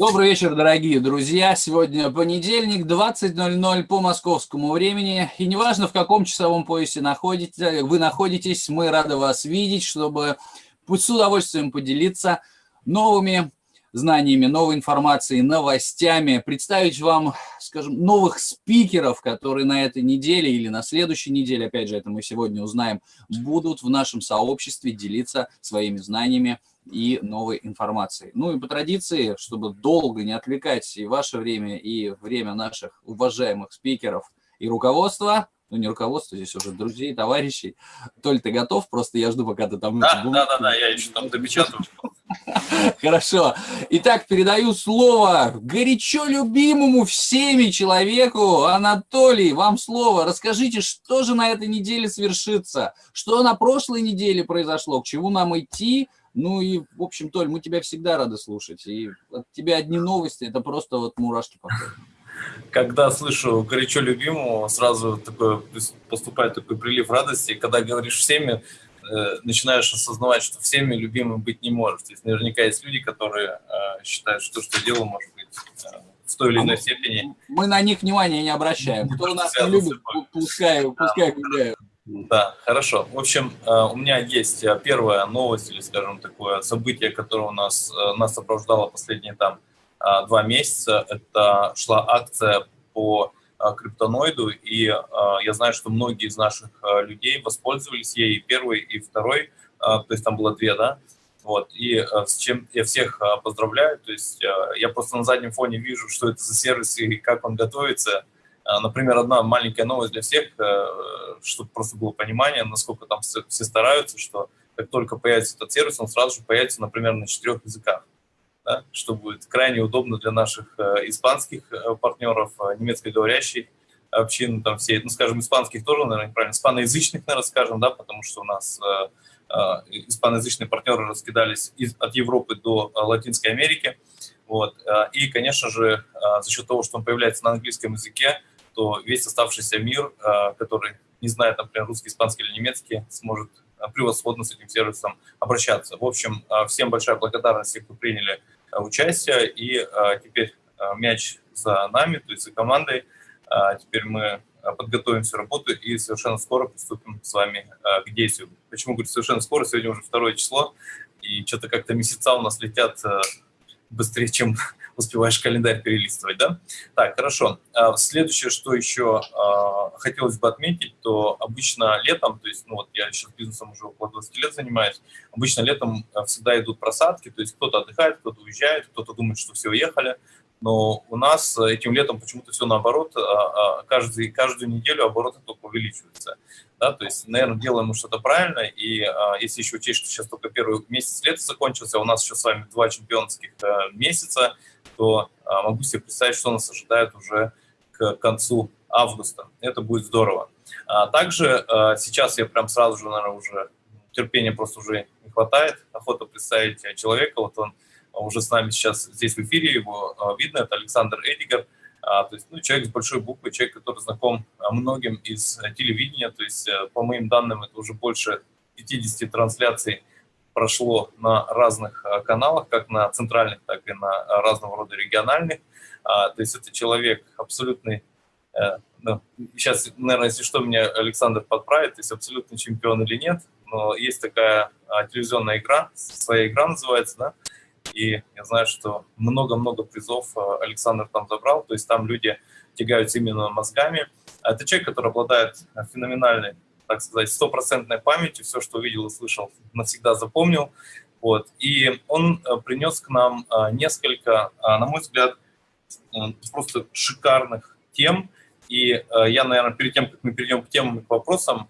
Добрый вечер, дорогие друзья. Сегодня понедельник, 20.00 по московскому времени. И неважно, в каком часовом поясе находите, вы находитесь, мы рады вас видеть, чтобы с удовольствием поделиться новыми знаниями, новой информацией, новостями, представить вам, скажем, новых спикеров, которые на этой неделе или на следующей неделе, опять же, это мы сегодня узнаем, будут в нашем сообществе делиться своими знаниями и новой информацией. Ну и по традиции, чтобы долго не отвлекать и ваше время, и время наших уважаемых спикеров и руководства, ну не руководство, здесь уже друзей, товарищей. Толь, ты готов? Просто я жду, пока ты там... Да, да, да, да, я еще там допечатаю. Хорошо. Итак, передаю слово горячо любимому всеми человеку. Анатолий, вам слово. Расскажите, что же на этой неделе свершится? Что на прошлой неделе произошло? К чему нам идти? Ну и, в общем, Толь, мы тебя всегда рады слушать. И от тебя одни новости, это просто вот мурашки по Когда слышу горячо любимого, сразу такой, поступает такой прилив радости. Когда говоришь всеми, э, начинаешь осознавать, что всеми любимым быть не можешь. То есть наверняка есть люди, которые э, считают, что то, что делаю, может быть э, в той или иной степени. Мы на них внимания не обращаем. Кто нас не любит, пускай, пускай гуляют. Да, хорошо. В общем, э, у меня есть э, первая новость, или, скажем, такое событие, которое у нас, э, нас сопровождало последние там два месяца. Это шла акция по криптоноиду, и я знаю, что многие из наших людей воспользовались ей, и первый, и второй, то есть там было две, да, вот, и с чем я всех поздравляю, то есть я просто на заднем фоне вижу, что это за сервис и как он готовится, например, одна маленькая новость для всех, э, чтобы просто было понимание, насколько там все стараются, что как только появится этот сервис, он сразу же появится, например, на четырех языках, да, что будет крайне удобно для наших э, испанских э, партнеров, немецкоговорящих общин, там все, ну, скажем, испанских тоже, наверное, неправильно, испаноязычных, наверное, скажем, да, потому что у нас испаноязычные партнеры раскидались из, от Европы до Латинской Америки, вот, и, конечно же, за счет того, что он появляется на английском языке, то весь оставшийся мир, э, который не знает, например, русский, испанский или немецкий, сможет э, превосходно с этим сервисом обращаться. В общем, э, всем большая благодарность, кто приняли участие, и теперь мяч за нами, то есть за командой. Теперь мы подготовим всю работу и совершенно скоро приступим с вами к действию. Почему говорю совершенно скоро? Сегодня уже второе число, и что-то как-то месяца у нас летят быстрее, чем успеваешь календарь перелистывать, да? Так, хорошо. А, следующее, что еще а, хотелось бы отметить, то обычно летом, то есть, ну вот я сейчас бизнесом уже около 20 лет занимаюсь, обычно летом а, всегда идут просадки, то есть кто-то отдыхает, кто-то уезжает, кто-то думает, что все уехали, но у нас этим летом почему-то все наоборот, каждый, каждую неделю обороты только увеличиваются да, то есть, наверное, делаем мы что-то правильно, и а, если еще учесть, что сейчас только первый месяц лета закончился, а у нас еще с вами два чемпионских а, месяца, то а, могу себе представить, что нас ожидает уже к концу августа. Это будет здорово. А, также а, сейчас я прям сразу же, наверное, уже терпения просто уже не хватает, охота представить человека, вот он уже с нами сейчас здесь в эфире, его а, видно, это Александр Эдигар, а, то есть, ну, человек с большой буквы, человек, который знаком а, многим из э, телевидения, то есть, э, по моим данным, это уже больше 50 трансляций прошло на разных а, каналах, как на центральных, так и на разного рода региональных. То есть это человек абсолютный, э, ну, сейчас, наверное, если что, меня Александр подправит, то абсолютный чемпион или нет, но есть такая телевизионная игра, своя игра называется, да, и я знаю, что много-много призов э, Александр там забрал, то есть там люди тягаются именно мозгами. Это человек, который обладает феноменальной, так сказать, стопроцентной памятью, все, что увидел и слышал, навсегда запомнил. Вот. И он э, принес к нам э, несколько, на мой взгляд, просто шикарных тем. И я, наверное, перед тем, как мы перейдем к темам и к вопросам, а,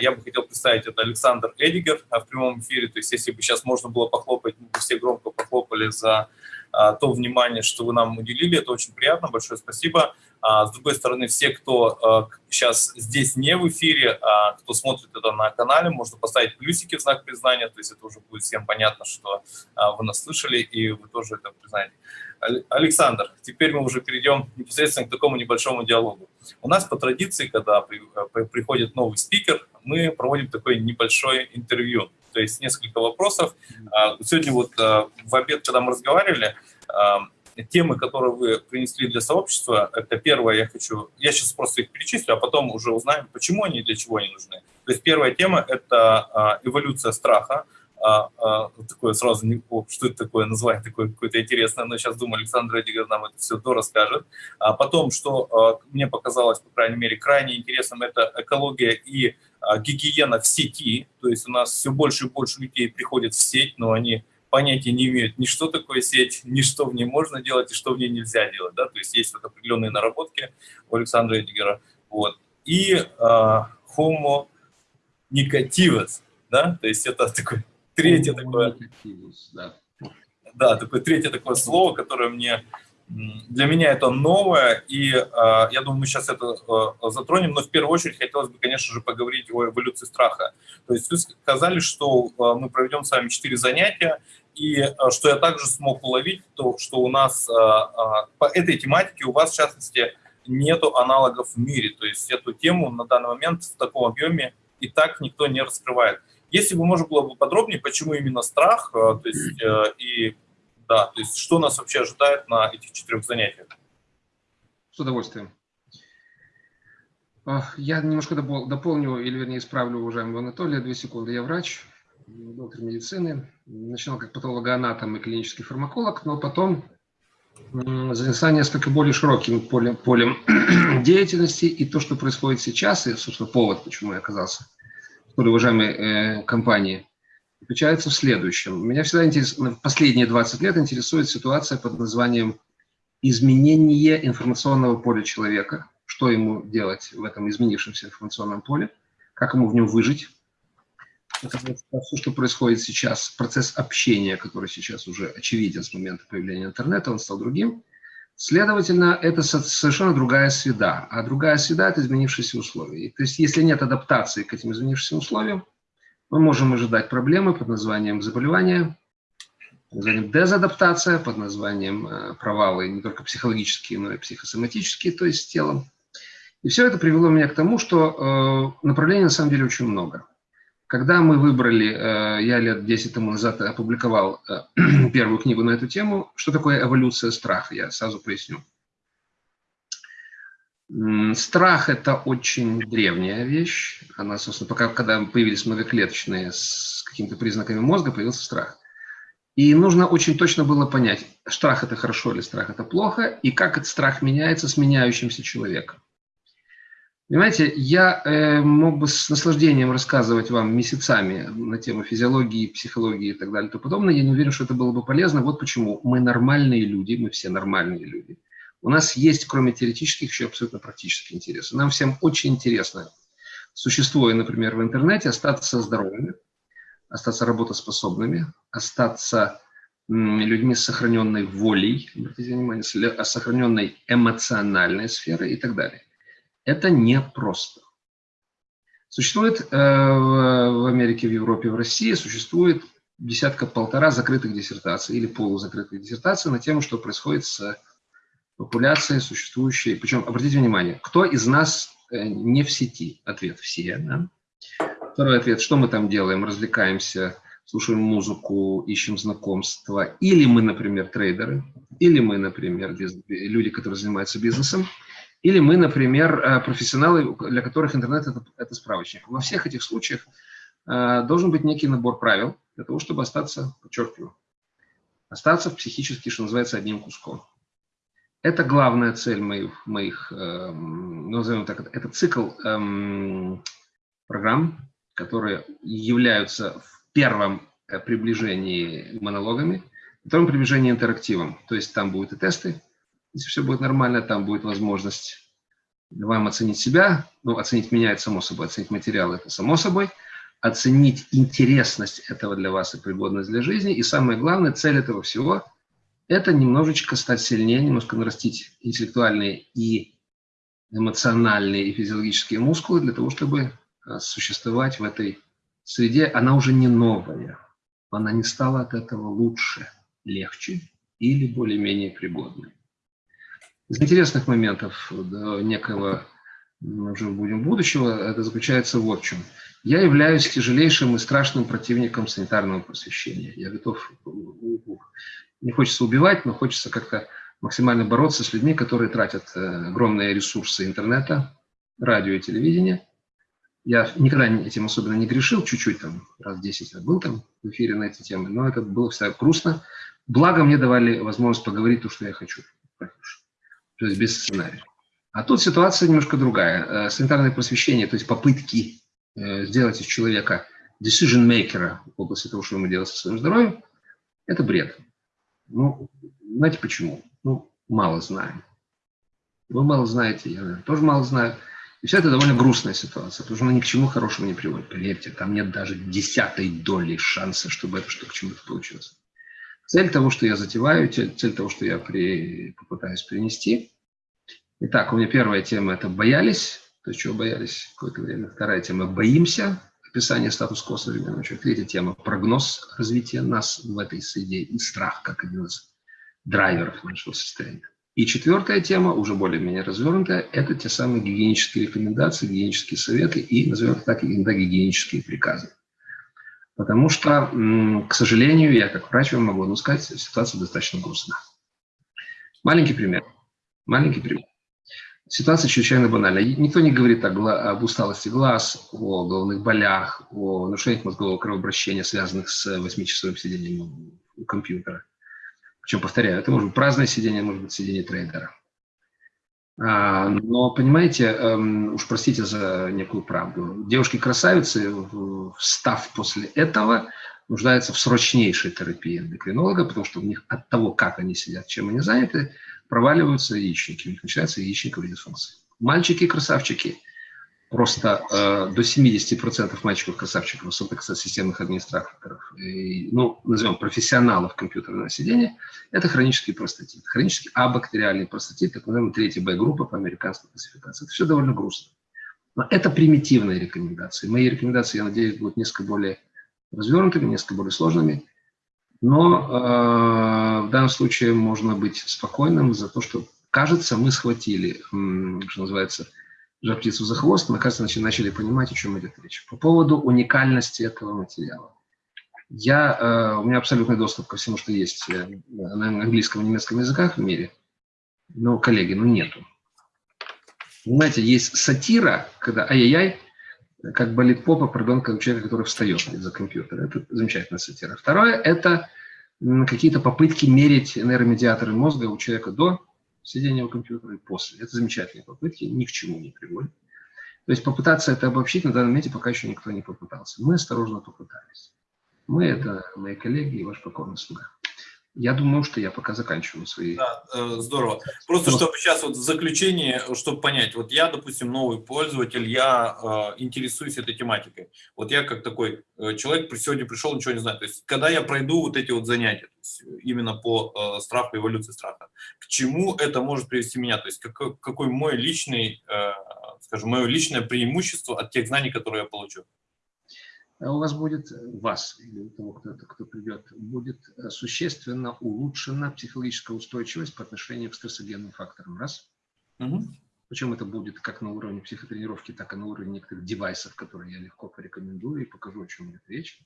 я бы хотел представить, это Александр Эдигер а, в прямом эфире. То есть если бы сейчас можно было похлопать, мы бы все громко похлопали за а, то внимание, что вы нам уделили. Это очень приятно, большое спасибо. С другой стороны, все, кто сейчас здесь не в эфире, а кто смотрит это на канале, можно поставить плюсики в знак признания, то есть это уже будет всем понятно, что вы нас слышали, и вы тоже это признаете. Александр, теперь мы уже перейдем непосредственно к такому небольшому диалогу. У нас по традиции, когда приходит новый спикер, мы проводим такое небольшое интервью, то есть несколько вопросов. А, сегодня вот а, в обед, когда мы разговаривали, а, темы, которые вы принесли для сообщества, это первое, я хочу, я сейчас просто их перечислю, а потом уже узнаем, почему они и для чего они нужны. То есть первая тема – это эволюция страха, а, а, такое сразу, не, о, что это такое, название такое какое-то интересное, но сейчас думаю, Александр Эдигер нам это все расскажет. А потом, что а, мне показалось, по крайней мере, крайне интересным, это экология и а, гигиена в сети, то есть у нас все больше и больше людей приходят в сеть, но они понятия не имеют ни что такое сеть, ни что в ней можно делать и что в ней нельзя делать, да, то есть есть вот определенные наработки у Александра Эдигера, вот. И а, homo negativus, да, то есть это такой третье такое... Да. да, такое третье такое слово, которое мне для меня это новое, и э, я думаю, мы сейчас это э, затронем, но в первую очередь хотелось бы, конечно же, поговорить о эволюции страха. То есть вы сказали, что э, мы проведем с вами четыре занятия, и что я также смог уловить, то, что у нас по этой тематике у вас, в частности, нету аналогов в мире, то есть эту тему на данный момент в таком объеме и так никто не раскрывает. Если бы можно было бы подробнее, почему именно страх, э, то есть, э, и да, то есть что нас вообще ожидает на этих четырех занятиях? С удовольствием. Я немножко дополню, или вернее исправлю уважаемого Анатолия, две секунды. Я врач, доктор медицины, начинал как патологоанатом и клинический фармаколог, но потом занялся несколько более широким полем, полем деятельности, и то, что происходит сейчас, и, собственно, повод, почему я оказался уважаемой э, компании, заключается в следующем. Меня всегда интересует, последние 20 лет интересует ситуация под названием изменение информационного поля человека, что ему делать в этом изменившемся информационном поле, как ему в нем выжить. Это все, что происходит сейчас, процесс общения, который сейчас уже очевиден с момента появления интернета, он стал другим. Следовательно, это совершенно другая среда, а другая среда – это изменившиеся условия. То есть, если нет адаптации к этим изменившимся условиям, мы можем ожидать проблемы под названием заболевания, под названием дезадаптация, под названием э, провалы не только психологические, но и психосоматические, то есть с телом. И все это привело меня к тому, что э, направлений на самом деле очень много. Когда мы выбрали, э, я лет 10 тому назад опубликовал э, первую книгу на эту тему, что такое эволюция страха, я сразу поясню. Страх – это очень древняя вещь. Она, собственно, пока когда появились многоклеточные с какими-то признаками мозга, появился страх. И нужно очень точно было понять, страх – это хорошо или страх – это плохо, и как этот страх меняется с меняющимся человеком. Понимаете, я э, мог бы с наслаждением рассказывать вам месяцами на тему физиологии, психологии и так далее и тому подобное. Я не уверен, что это было бы полезно. Вот почему. Мы нормальные люди, мы все нормальные люди. У нас есть, кроме теоретических, еще абсолютно практические интересы. Нам всем очень интересно, существуя, например, в интернете, остаться здоровыми, остаться работоспособными, остаться людьми с сохраненной волей, обратите внимание, с сохраненной эмоциональной сферой и так далее. Это непросто. Существует э, в Америке, в Европе, в России, существует десятка-полтора закрытых диссертаций или полузакрытых диссертаций на тему, что происходит с популяцией существующей. Причем, обратите внимание, кто из нас э, не в сети? Ответ – все. Да? Второй ответ – что мы там делаем? Развлекаемся, слушаем музыку, ищем знакомства. Или мы, например, трейдеры, или мы, например, люди, которые занимаются бизнесом, или мы, например, э, профессионалы, для которых интернет это, – это справочник. Во всех этих случаях э, должен быть некий набор правил для того, чтобы остаться, подчеркиваю, остаться психически, что называется, одним куском. Это главная цель моих, моих э, назовем так, это цикл э, программ, которые являются в первом приближении монологами, в втором приближении интерактивом. То есть там будут и тесты, если все будет нормально, там будет возможность вам оценить себя, ну, оценить меня, это само собой, оценить материал, это само собой, оценить интересность этого для вас и пригодность для жизни. И самое главное, цель этого всего – это немножечко стать сильнее, немножко нарастить интеллектуальные и эмоциональные и физиологические мускулы для того, чтобы а, существовать в этой среде. Она уже не новая, она не стала от этого лучше, легче или более-менее пригодной. Из интересных моментов да, некого, уже будем будущего, это заключается вот в чем. Я являюсь тяжелейшим и страшным противником санитарного просвещения. Я готов, не хочется убивать, но хочется как-то максимально бороться с людьми, которые тратят э, огромные ресурсы интернета, радио и телевидения. Я никогда этим особенно не грешил, чуть-чуть там, раз 10 я был там в эфире на эти темы, но это было всегда грустно. Благо мне давали возможность поговорить то, что я хочу. То есть без сценария. А тут ситуация немножко другая. Э, санитарное просвещение, то есть попытки э, сделать из человека decision maker в области того, что ему делать со своим здоровьем, это бред. Ну, знаете почему? Ну, мало знаем. Вы мало знаете, я наверное, тоже мало знаю. И все это довольно грустная ситуация, потому что она ни к чему хорошему не приводит. Поверьте, там нет даже десятой доли шанса, чтобы это что к чему-то получилось. Цель того, что я затеваю, цель, того, что я при, попытаюсь принести. Итак, у меня первая тема – это боялись, то чего боялись какое-то время. Вторая тема – боимся, описание статус-кво современного человека. Третья тема – прогноз развития нас в этой среде и страх, как один из драйверов нашего состояния. И четвертая тема, уже более-менее развернутая, это те самые гигиенические рекомендации, гигиенические советы и, назовем так, иногда гигиенические приказы. Потому что, к сожалению, я как врач вам могу ну, сказать, ситуация достаточно грустна. Маленький пример. Маленький пример. Ситуация чрезвычайно банальна. Никто не говорит об усталости глаз, о головных болях, о нарушениях мозгового кровообращения, связанных с восьмичасовым сидением у компьютера. Причем, повторяю, это может быть праздное сидение, может быть сидение трейдера. А, но, понимаете, эм, уж простите за некую правду, девушки-красавицы, встав после этого, нуждаются в срочнейшей терапии эндокринолога, потому что у них от того, как они сидят, чем они заняты, проваливаются яичники, у них начинается яичниковая дисфункция. Мальчики-красавчики – просто э, до 70% мальчиков-красавчиков, особенно кстати, системных администраторов, и, ну, назовем профессионалов компьютерного сидения, это хронический простатит. Хронический абактериальный простатит, так называемая третья Б-группа по американской классификации. Это все довольно грустно. Но это примитивные рекомендации. Мои рекомендации, я надеюсь, будут несколько более развернутыми, несколько более сложными. Но э, в данном случае можно быть спокойным за то, что, кажется, мы схватили, что называется, жар птицу за хвост, мы, кажется, начали понимать, о чем идет речь. По поводу уникальности этого материала. Я, э, у меня абсолютный доступ ко всему, что есть э, на английском и немецком языках в мире. Но, коллеги, ну нету. Знаете, есть сатира, когда ай-яй-яй, как болит попа, пардон, как у который встает из-за компьютера. Это замечательная сатира. Второе – это какие-то попытки мерить нейромедиаторы мозга у человека до сидения у компьютера и после. Это замечательные попытки, ни к чему не приводят. То есть попытаться это обобщить на данном моменте пока еще никто не попытался. Мы осторожно попытались. Мы – это мои коллеги и ваш покорный слуга. Я думаю, что я пока заканчиваю свои... Да, э, здорово. Просто Но... чтобы сейчас вот в заключение, чтобы понять, вот я, допустим, новый пользователь, я э, интересуюсь этой тематикой. Вот я как такой э, человек сегодня пришел, ничего не знаю. То есть когда я пройду вот эти вот занятия, есть, именно по э, страху, эволюции страха, к чему это может привести меня? То есть какой, какой мой личный, э, скажем, мое личное преимущество от тех знаний, которые я получу? А у вас будет, у вас или у того, кто, кто придет, будет э, существенно улучшена психологическая устойчивость по отношению к стрессогенным факторам. Раз. Угу. Причем это будет как на уровне психотренировки, так и на уровне некоторых девайсов, которые я легко порекомендую и покажу, о чем идет речь.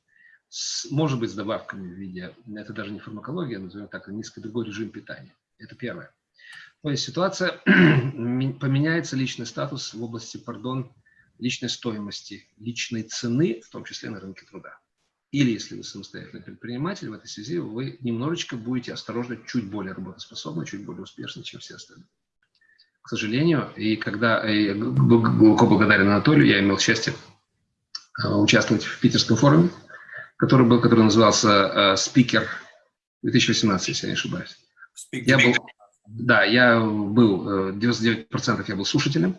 С, может быть, с добавками в виде, это даже не фармакология, назовем так, а низкий другой режим питания. Это первое. То есть ситуация, поменяется личный статус в области, пардон, личной стоимости, личной цены, в том числе на рынке труда. Или, если вы самостоятельный предприниматель, в этой связи вы немножечко будете осторожно, чуть более работоспособны, чуть более успешны, чем все остальные. К сожалению, и когда я глубоко благодарен Анатолию, я имел счастье а, участвовать в питерском форуме, который был, который назывался «Спикер 2018», если я не ошибаюсь. Я был, да, я был, 99% э, я был слушателем,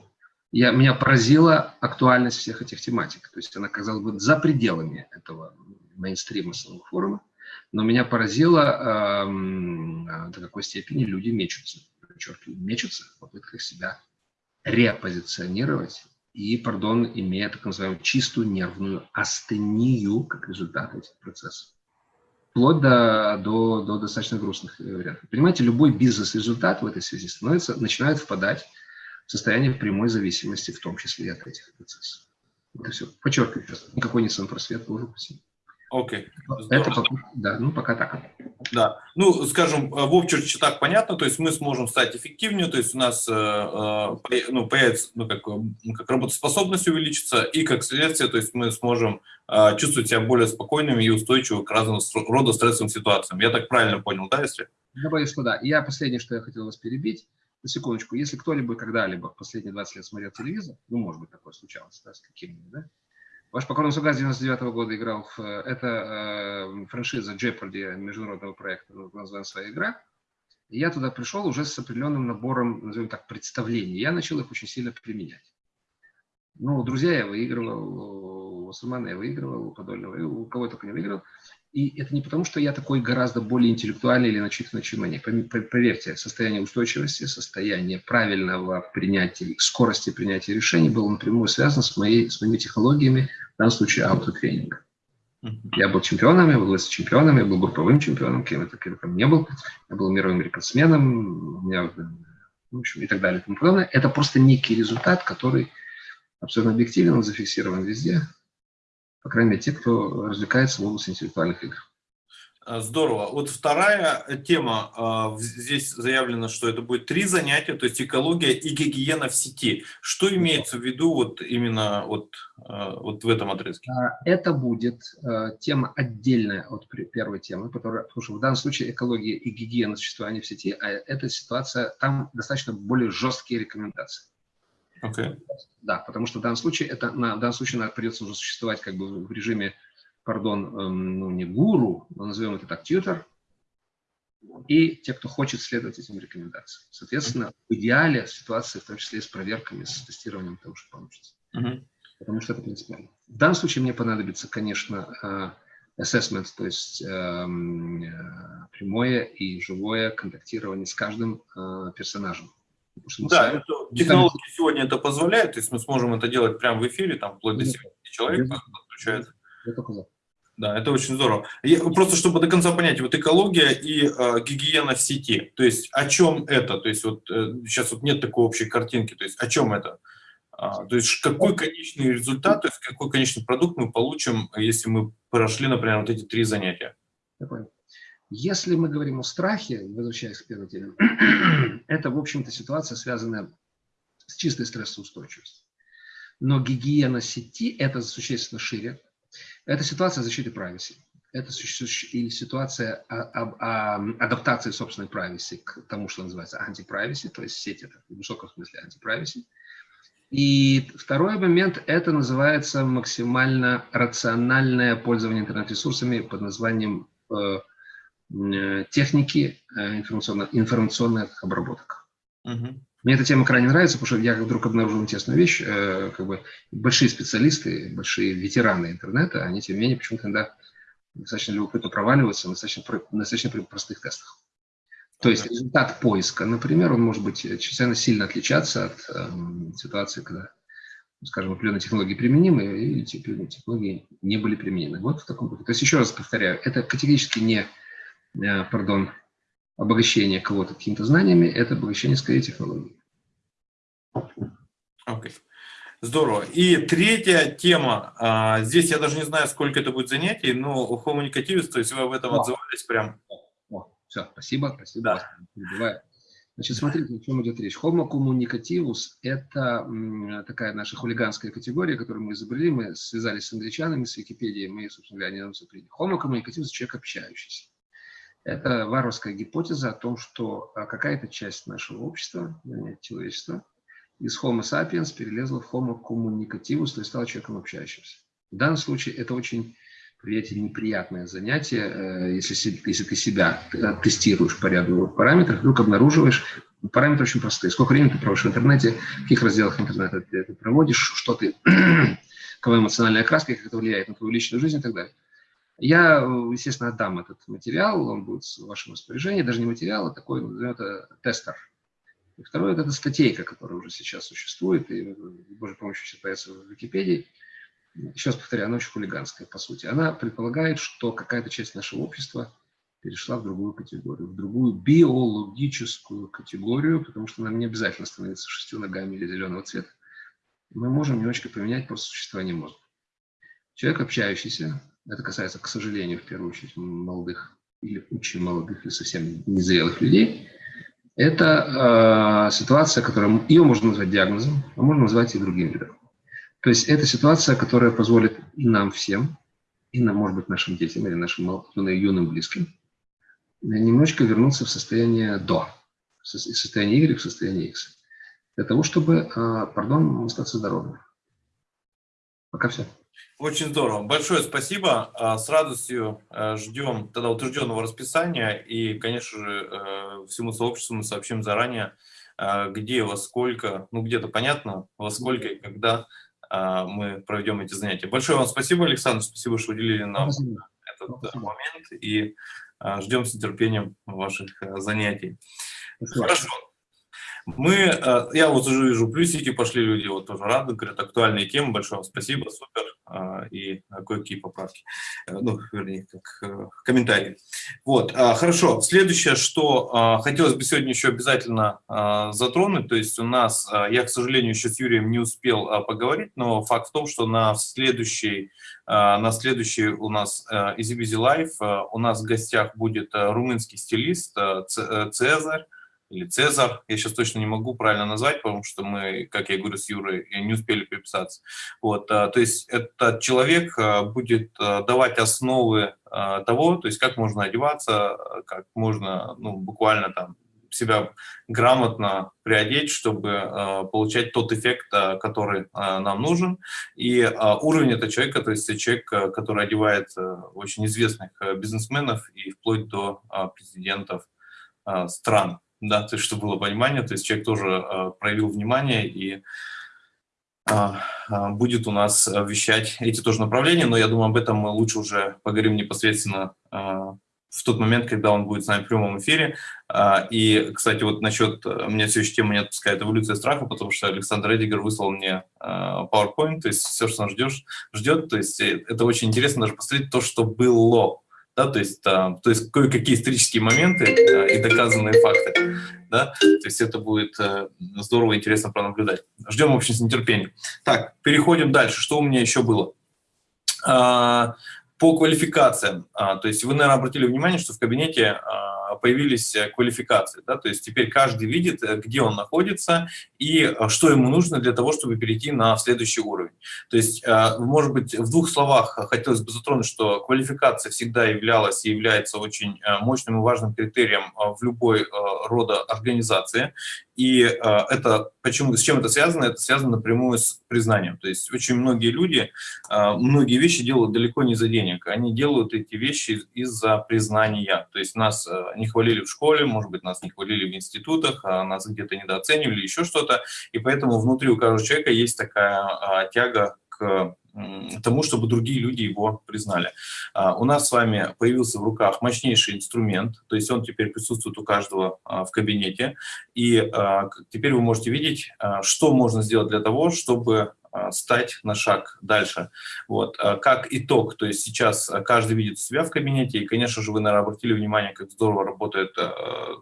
я, меня поразила актуальность всех этих тематик. То есть она, казалось бы, за пределами этого мейнстрима самого форума. Но меня поразило, э, до какой степени люди мечутся. Подчеркиваю, мечутся в попытках себя репозиционировать и, пардон, имея так называемую чистую нервную астению как результат этих процессов. Вплоть до, до, до достаточно грустных вариантов. Понимаете, любой бизнес-результат в этой связи становится, начинает впадать состояние прямой зависимости, в том числе и от этих процессов. Это все. Подчеркиваю, никакой не сан просвет, боже упаси. Окей. Okay. Это пока, да, ну пока так. Да, ну, скажем, в общем, так понятно, то есть мы сможем стать эффективнее, то есть у нас э, э, ну, появится, ну, как, как работоспособность увеличится, и как следствие, то есть мы сможем э, чувствовать себя более спокойными и устойчивыми к разного рода стрессовым ситуациям. Я так правильно понял, да, если? Я боюсь, что да. Я последнее, что я хотел вас перебить, на секундочку, если кто-либо когда-либо в последние 20 лет смотрел телевизор, ну, может быть, такое случалось, да, с каким-нибудь, да, Ваш покорный слуга с 99 -го года играл в... Э, это э, франшиза Jeopardy международного проекта, названа своя игра. И я туда пришел уже с определенным набором, назовем так, представлений. Я начал их очень сильно применять. Ну, друзья я выигрывал, у Сумана я выигрывал, у Подольного, у кого только не выиграл. И это не потому, что я такой гораздо более интеллектуальный или начитанный, чем они. Поверьте, состояние устойчивости, состояние правильного принятия, скорости принятия решений было напрямую связано с, моей, с моими технологиями, в данном случае аутотренинга. Я был чемпионом, я был чемпионом, я был групповым чемпионом, кем это кем не был. Я был мировым рекордсменом, у меня, в общем, и так далее и тому подобное. Это просто некий результат, который абсолютно объективен, он зафиксирован везде по крайней мере, те, кто развлекается в области интеллектуальных игр. А, здорово. Вот вторая тема, а, здесь заявлено, что это будет три занятия, то есть экология и гигиена в сети. Что имеется в виду вот именно вот, а, вот в этом отрезке? Это будет тема отдельная от первой темы, которая, потому что в данном случае экология и гигиена существования в сети, а эта ситуация, там достаточно более жесткие рекомендации. Okay. Да, потому что в данном случае это на в данном случае надо придется уже существовать как бы в режиме, пардон, эм, ну не гуру, но назовем это так, тьютер, и те, кто хочет следовать этим рекомендациям. Соответственно, в идеале ситуация, в том числе и с проверками, с тестированием того, что получится. Uh -huh. Потому что это принципиально. В данном случае мне понадобится, конечно, э, assessment, то есть эм, э, прямое и живое контактирование с каждым э, персонажем. Да, это, технологии там... сегодня это позволяют, то есть мы сможем это делать прямо в эфире, там вплоть до 70 человек подключается. Да, это очень здорово. Я, просто чтобы до конца понять, вот экология и э, гигиена в сети, то есть о чем это? То есть вот э, сейчас вот нет такой общей картинки, то есть о чем это? А, то есть какой конечный результат, то есть какой конечный продукт мы получим, если мы прошли, например, вот эти три занятия? Я понял. Если мы говорим о страхе, возвращаясь к первой теме, это, в общем-то, ситуация, связанная с чистой стрессоустойчивостью. Но гигиена сети – это существенно шире. Это ситуация защиты privacy. Это или ситуация адаптации собственной privacy к тому, что называется антиприваси, то есть сеть это в высоком смысле антиприваси. И второй момент – это называется максимально рациональное пользование интернет-ресурсами под названием э, техники э, информационных, информационных обработок. Угу. Мне эта тема крайне нравится, потому что я вдруг обнаружил интересную вещь, э, как бы большие специалисты, большие ветераны интернета, они тем не менее почему-то иногда достаточно любопытно проваливаются на достаточно, достаточно простых тестах. То есть результат поиска, например, он может быть чрезвычайно сильно отличаться от э, ситуации, когда, скажем, определенные технологии применимы, и технологии не были применены. Вот в таком духе. То есть, еще раз повторяю, это категорически не Э, пардон, обогащение кого-то какими-то знаниями, это обогащение скорее технологий. Okay. Здорово. И третья тема. А, здесь я даже не знаю, сколько это будет занятий, но коммуникативность, то есть вы об этом О. отзывались прям. О, все, спасибо, спасибо. Да. Значит, смотрите, о чем идет речь. Homo communicativus – это такая наша хулиганская категория, которую мы изобрели, мы связались с англичанами, с Википедией, мы, собственно говоря, они нам запретили. Homo communicativus – человек общающийся. Это варварская гипотеза о том, что а, какая-то часть нашего общества, человечества, из Homo sapiens перелезла в Homo communicativus, то есть стала человеком общающимся. В данном случае это очень, приятель, неприятное занятие, э, если, если ты себя э, тестируешь по ряду параметров, вдруг обнаруживаешь, параметры очень простые. Сколько времени ты проводишь в интернете, в каких разделах интернета ты это проводишь, что ты, какая эмоциональная окраска, как это влияет на твою личную жизнь и так далее. Я, естественно, отдам этот материал, он будет в вашем распоряжении, даже не материал, а такой, это тестер. И второе, это статейка, которая уже сейчас существует, и, с Божьей помощью сейчас появится в Википедии. Раз повторяю, она очень хулиганская, по сути. Она предполагает, что какая-то часть нашего общества перешла в другую категорию, в другую биологическую категорию, потому что нам не обязательно становиться шестью ногами или зеленого цвета. Мы можем немножечко поменять просто существование мозга. Человек, общающийся, это касается, к сожалению, в первую очередь молодых или очень молодых, или совсем незрелых людей, это э, ситуация, которую ее можно назвать диагнозом, а можно назвать и другим видом. То есть это ситуация, которая позволит и нам всем, и нам, может быть, нашим детям или нашим юным близким немножечко вернуться в состояние до, в состояние Y в состояние X, для того, чтобы, а, пардон, остаться здоровым. Пока все. Очень здорово. Большое спасибо. А, с радостью э, ждем тогда утвержденного расписания. И, конечно же, э, всему сообществу мы сообщим заранее, э, где, во сколько, ну где-то понятно, во сколько и когда мы проведем эти занятия. Большое вам спасибо, Александр. Спасибо, что уделили нам спасибо. этот спасибо. момент. И ждем с нетерпением ваших занятий. Спасибо. Хорошо. Мы, э, я вот уже вижу, плюсики пошли люди, вот тоже рады, говорят, актуальные темы, большое спасибо, супер, а, и кое-какие поправки, э, ну, вернее, как э, комментарии. Вот, хорошо, следующее, что хотелось бы сегодня еще обязательно затронуть, то есть у нас, я, к сожалению, еще с Юрием не успел поговорить, но факт в том, что на следующий, на следующий у нас Easy Busy Life у нас в гостях будет румынский стилист Цезарь, или Цезар, я сейчас точно не могу правильно назвать, потому что мы, как я говорю с Юрой, не успели переписаться. Вот, а, то есть этот человек а, будет а, давать основы того, то есть как можно одеваться, как можно ну, буквально там себя грамотно приодеть, чтобы э, получать тот эффект, э, который э, нам нужен. И э, уровень этого человека, то есть человек, который одевает э, очень известных э, бизнесменов и вплоть до э, президентов э, стран да, то есть, чтобы было понимание, то есть человек тоже э, проявил внимание и э, будет у нас вещать эти тоже направления, но я думаю, об этом мы лучше уже поговорим непосредственно э, в тот момент, когда он будет с нами в прямом эфире. И, кстати, вот насчет, меня все еще тема не отпускает. Эволюция страха, потому что Александр Эдигер выслал мне PowerPoint, то есть все, что он ждет, ждет, то есть это очень интересно даже посмотреть то, что было да, то есть, а, то есть кое-какие исторические моменты а, и доказанные факты, да, то есть это будет а, здорово и интересно пронаблюдать. Ждем, в общем, с нетерпением. Так, переходим дальше. Что у меня еще было? А, по квалификациям, а, то есть вы, наверное, обратили внимание, что в кабинете а, появились э, квалификации. Да? То есть теперь каждый видит, э, где он находится и э, что ему нужно для того, чтобы перейти на следующий уровень. То есть, может быть, в двух словах хотелось бы затронуть, что квалификация всегда являлась и является очень мощным и важным критерием в любой рода организации. И это почему, с чем это связано? Это связано напрямую с признанием. То есть очень многие люди многие вещи делают далеко не за денег. Они делают эти вещи из-за признания. То есть нас не хвалили в школе, может быть, нас не хвалили в институтах, а нас где-то недооценивали, еще что-то. И поэтому внутри у каждого человека есть такая а, тяга к тому, чтобы другие люди его признали. А, у нас с вами появился в руках мощнейший инструмент, то есть он теперь присутствует у каждого а, в кабинете, и теперь вы можете видеть, что можно сделать для того, чтобы стать на шаг дальше. Вот. А, как итог, то есть сейчас каждый видит себя в кабинете, и, конечно же, вы, наверное, обратили внимание, как здорово работает а,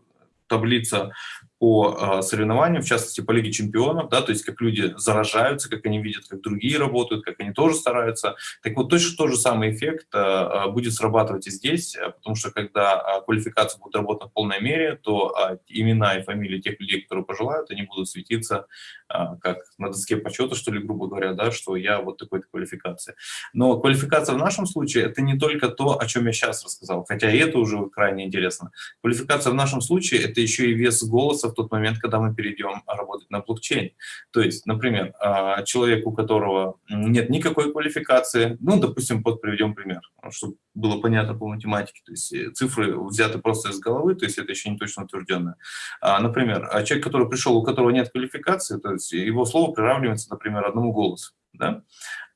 таблица по соревнованиям, в частности, по Лиге чемпионов, да, то есть как люди заражаются, как они видят, как другие работают, как они тоже стараются. Так вот, точно тот же самый эффект будет срабатывать и здесь, потому что когда квалификация будет работать в полной мере, то имена и фамилии тех людей, которые пожелают, они будут светиться как на доске почета, что ли, грубо говоря, да, что я вот такой-то квалификации. Но квалификация в нашем случае – это не только то, о чем я сейчас рассказал, хотя и это уже крайне интересно. Квалификация в нашем случае – это еще и вес голоса в тот момент, когда мы перейдем работать на блокчейн. То есть, например, а, человек, у которого нет никакой квалификации, ну, допустим, под приведем пример, чтобы было понятно по математике, то есть э, цифры взяты просто из головы, то есть это еще не точно утвержденное. А, например, а человек, который пришел, у которого нет квалификации, то есть его слово приравнивается, например, одному голосу. Да?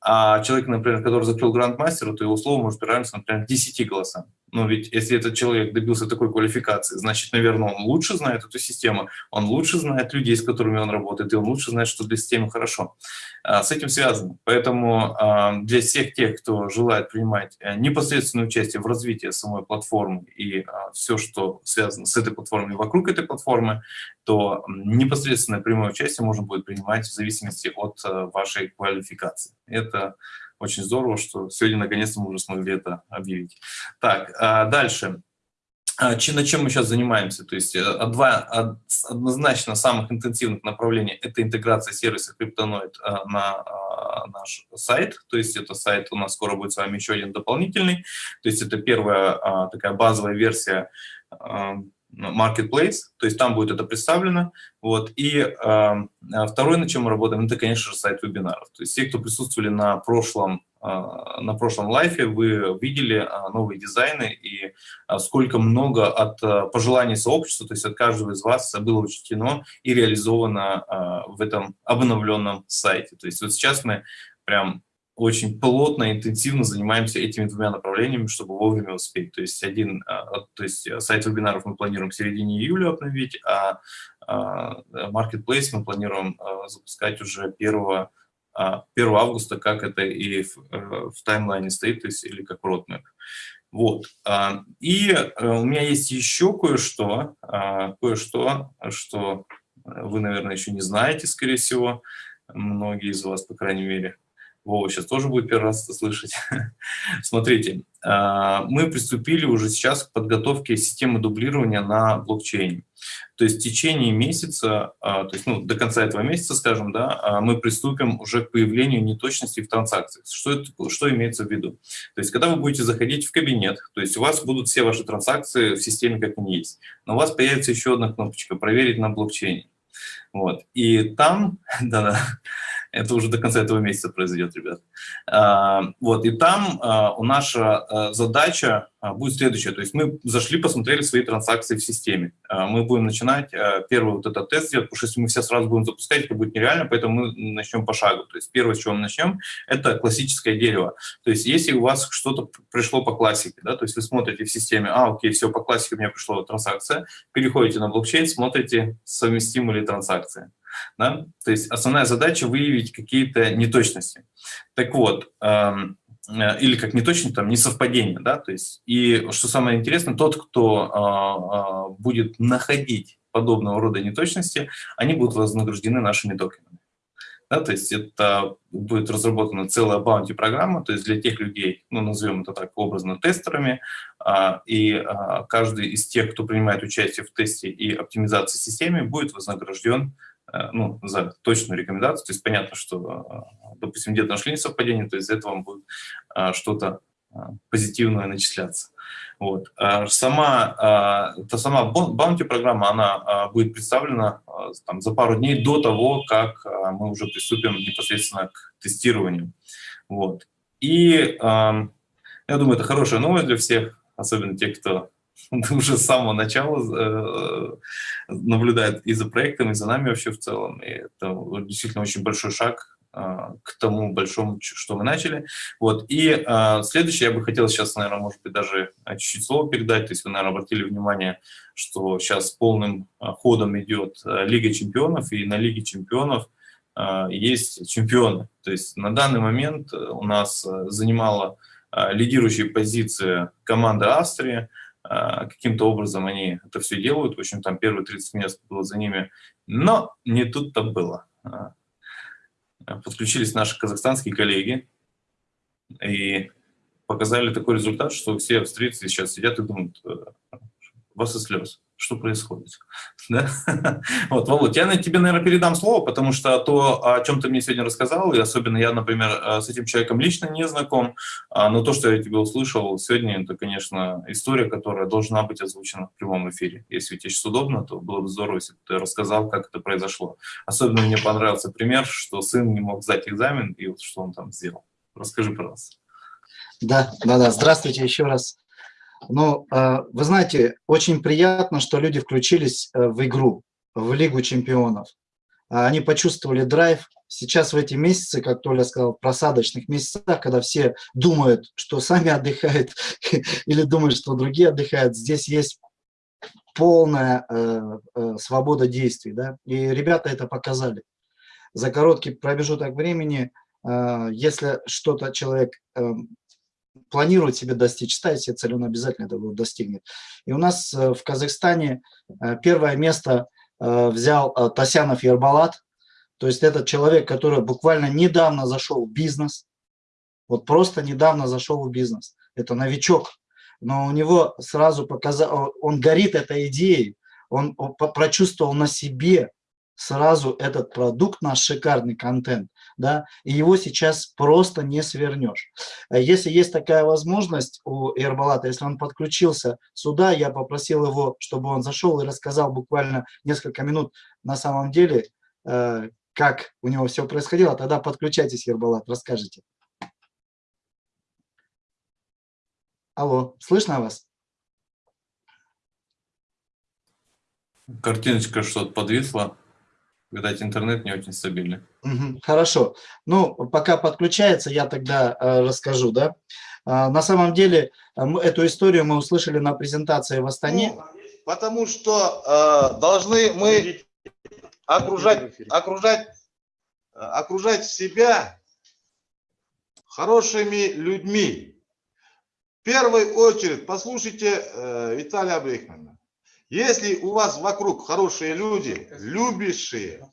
А человек, например, который закрыл грандмастера, то его слово может приравниваться, например, 10 голосам. Но ведь если этот человек добился такой квалификации, значит, наверное, он лучше знает эту систему, он лучше знает людей, с которыми он работает, и он лучше знает, что для системы хорошо. А, с этим связано. Поэтому а, для всех тех, кто желает принимать э, непосредственное участие в развитии самой платформы и а, все, что связано с этой платформой и вокруг этой платформы, то непосредственное прямое участие можно будет принимать в зависимости от э, вашей квалификации. Это очень здорово, что сегодня наконец-то мы уже смогли это объявить. Так, дальше. а, над чем мы сейчас занимаемся? То есть э, два однозначно самых интенсивных направлений – это интеграция сервиса э, на а, наш сайт. То есть это сайт, у нас скоро будет с вами еще один дополнительный. То есть это первая а, такая базовая версия Marketplace, то есть там будет это представлено. Вот. И э, второй, на чем мы работаем, это, конечно же, сайт вебинаров. То есть те, кто присутствовали на прошлом а, на прошлом лайфе вы видели а, новые дизайны и а, сколько много от пожеланий сообщества, то есть от каждого из вас было учтено и реализовано в этом обновленном сайте. То есть вот сейчас мы прям очень плотно, интенсивно занимаемся этими двумя направлениями, чтобы вовремя успеть. То есть один, то есть сайт вебинаров мы планируем в середине июля обновить, а Marketplace мы планируем запускать уже 1 1 а, августа, как это и в, э, в таймлайне стоит, то есть или как roadmap. Вот. А, и э, у меня есть еще кое-что, а, кое-что, что вы, наверное, еще не знаете, скорее всего, многие из вас, по крайней мере. Вова сейчас тоже будет первый раз это слышать. Смотрите, мы приступили уже сейчас к подготовке системы дублирования на блокчейне. То есть в течение месяца, а, то есть ну, до конца этого месяца, скажем, да, а, мы приступим уже к появлению неточностей в транзакциях. Что, это, что имеется в виду? То есть когда вы будете заходить в кабинет, то есть у вас будут все ваши транзакции в системе как они есть, но у вас появится еще одна кнопочка «Проверить на блокчейне». Вот. И там, да-да, это уже до конца этого месяца произойдет, ребят. А, вот, и там а, у наша а, задача будет следующая. То есть мы зашли, посмотрели свои транзакции в системе. Мы будем начинать первый вот этот тест делать, потому что если мы все сразу будем запускать, это будет нереально, поэтому мы начнем по шагу. То есть первое, с чего мы начнем, это классическое дерево. То есть если у вас что-то пришло по классике, да, то есть вы смотрите в системе, а, окей, все, по классике у меня пришла транзакция, переходите на блокчейн, смотрите, совместимы ли транзакции. Да? То есть основная задача выявить какие-то неточности. Так вот, эм, или как неточность, там, несовпадение, да, то есть, и что самое интересное, тот, кто э, э, будет находить подобного рода неточности, они будут вознаграждены нашими токенами. Да, то есть это будет разработана целая баунти-программа, то есть для тех людей, ну, назовем это так образно, тестерами, а, и а, каждый из тех, кто принимает участие в тесте и оптимизации системы, будет вознагражден Э, ну, за точную рекомендацию. То есть понятно, что, э, допустим, где-то нашли несовпадение, то есть из этого будет э, что-то позитивное начисляться. Вот. Сама, та сама баунти-программа, она будет представлена там, за пару дней до того, как мы уже приступим непосредственно к тестированию. Вот. И я думаю, это хорошая новость для всех, особенно тех, кто уже с самого начала э, наблюдает и за проектом, и за нами вообще в целом. И это действительно очень большой шаг э, к тому большому, что мы начали. Вот. И э, следующее, я бы хотел сейчас, наверное, может быть, даже чуть-чуть слово передать. То есть вы, наверное, обратили внимание, что сейчас полным ходом идет Лига чемпионов, и на Лиге чемпионов есть чемпионы. То есть на данный момент у нас занимала лидирующие позиции команда Австрии, каким-то образом они это все делают. В общем, там первые 30 мест было за ними. Но не тут-то было. А, подключились наши казахстанские коллеги и показали такой результат, что все австрийцы сейчас сидят и думают, «Э, вас и слез что происходит. Да? Вот, Володь, я тебе, наверное, передам слово, потому что то, о чем ты мне сегодня рассказал, и особенно я, например, э, с этим человеком лично не знаком, а, но то, что я тебе услышал сегодня, это, конечно, история, которая должна быть озвучена в прямом эфире. Если тебе сейчас удобно, то было бы здорово, если бы ты рассказал, как это произошло. Особенно мне понравился пример, что сын не мог сдать экзамен, и вот что он там сделал. Расскажи, пожалуйста. Да, да, да. Здравствуйте еще раз. Ну, а, вы знаете, очень приятно, что люди включились э, в игру, в Лигу чемпионов. А, они почувствовали драйв. Сейчас в эти месяцы, как Толя сказал, просадочных месяцах, когда все думают, что сами отдыхают, или думают, что другие отдыхают, здесь есть полная э, э, свобода действий. Да? И ребята это показали. За короткий промежуток времени, э, если что-то человек эм, планирует себе достичь, ставит себе цель, он обязательно этого достигнет. И у нас э, в Казахстане э, первое место э, взял Тасянов Ербалат, то есть этот человек, который буквально недавно зашел в бизнес, вот просто недавно зашел в бизнес. Это новичок. но у него сразу показал, он горит этой идеей, он прочувствовал на себе сразу этот продукт, наш шикарный контент, да, и его сейчас просто не свернешь. А если есть такая возможность у Эрбалата, если он подключился сюда, я попросил его, чтобы он зашел и рассказал буквально несколько минут на самом деле, э, как у него все происходило, тогда подключайтесь, Ербалат, расскажите. Алло, слышно вас? Картиночка что-то подвисла. Видать, интернет не очень стабильный. Хорошо. Ну, пока подключается, я тогда э, расскажу, да. Э, на самом деле, э, эту историю мы услышали на презентации в Астане. Ну, потому что э, должны мы окружать, окружать, э, окружать себя хорошими людьми. В первую очередь, послушайте э, Виталия Абрихмана. Если у вас вокруг хорошие люди, любящие,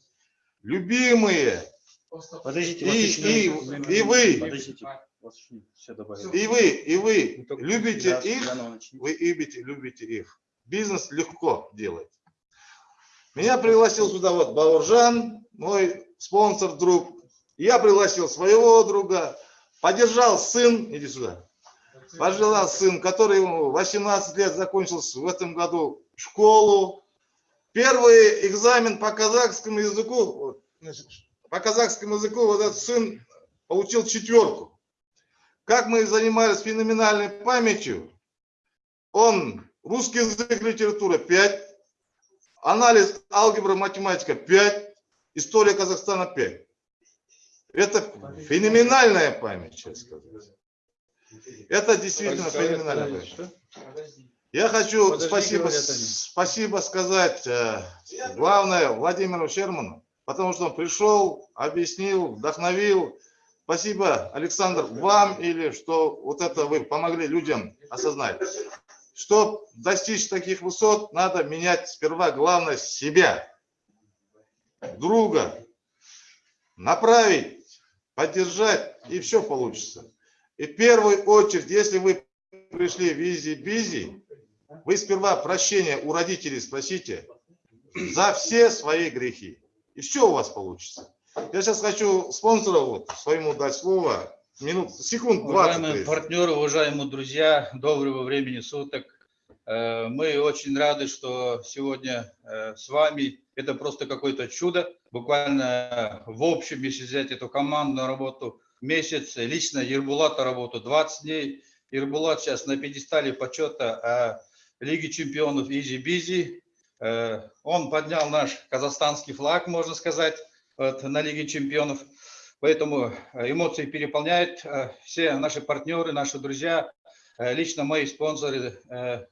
любимые, подождите, и, и, и вы, подождите, и вы, и вы любите их, вы любите, любите их. Бизнес легко делать. Меня пригласил сюда вот Бауржан, мой спонсор, друг. Я пригласил своего друга, поддержал сын, иди сюда, поддержал сын, который 18 лет закончил в этом году школу. Первый экзамен по казахскому языку, по казахскому языку вот этот сын получил четверку. Как мы занимались феноменальной памятью, он русский язык, литература 5, анализ, алгебра, математика 5, история Казахстана 5. Это феноменальная память, честно сказать. Это действительно феноменальная память. Я хочу Подожди, спасибо, спасибо сказать, э, главное, Владимиру Шерману, потому что он пришел, объяснил, вдохновил. Спасибо, Александр, вам или что вот это вы помогли людям осознать. Чтобы достичь таких высот, надо менять сперва, главное, себя, друга, направить, поддержать, и все получится. И в первую очередь, если вы пришли в изи-бизи, вы сперва прощения у родителей спросите за все свои грехи. И все у вас получится. Я сейчас хочу спонсора вот, своему дать слово. Минут, секунд 20. Уважаемые партнеры, уважаемые друзья, доброго времени суток. Э, мы очень рады, что сегодня э, с вами. Это просто какое-то чудо. Буквально в общем, если взять эту командную работу, месяц, лично Ербулата работу 20 дней. Ербулат сейчас на пьедестале почета а Лиги чемпионов изи-бизи. Э, он поднял наш казахстанский флаг, можно сказать, вот, на Лиге чемпионов. Поэтому э, эмоции переполняют э, все наши партнеры, наши друзья, лично мои спонсоры,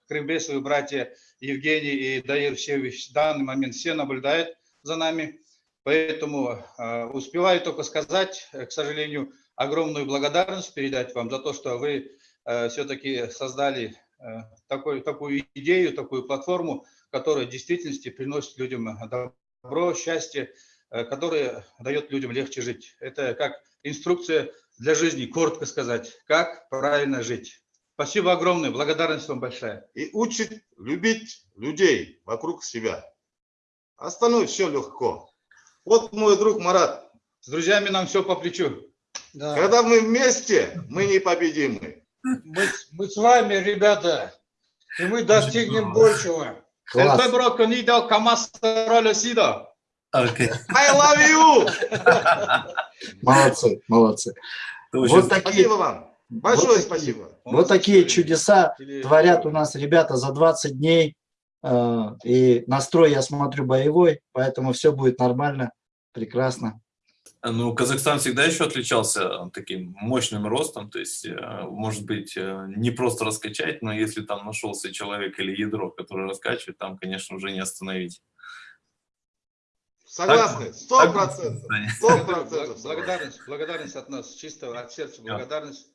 крымбесовые братья Евгений и Даир все в данный момент все наблюдают за нами. Поэтому успеваю только сказать, к сожалению, огромную благодарность передать вам за то, что вы все-таки создали такой, такую идею, такую платформу, которая в действительности приносит людям добро, счастье, э, которая дает людям легче жить. Это как инструкция для жизни, коротко сказать, как правильно жить. Спасибо огромное, благодарность вам большая. И учит любить людей вокруг себя. Остальное все легко. Вот мой друг Марат. С друзьями нам все по плечу. Да. Когда мы вместе, мы непобедимы мы, мы с вами, ребята, и мы достигнем большего. Okay. I love you! Молодцы, молодцы. Вот такие, спасибо вам. Большое вот спасибо. Вот такие чудеса творят у нас ребята за 20 дней. Э, и настрой, я смотрю, боевой, поэтому все будет нормально, прекрасно. Ну, Казахстан всегда еще отличался таким мощным ростом, то есть, э, может быть, э, не просто раскачать, но если там нашелся человек или ядро, который раскачивает, там, конечно, уже не остановить. Согласны, сто процентов. Благодарность, благодарность от нас, чисто от сердца благодарность.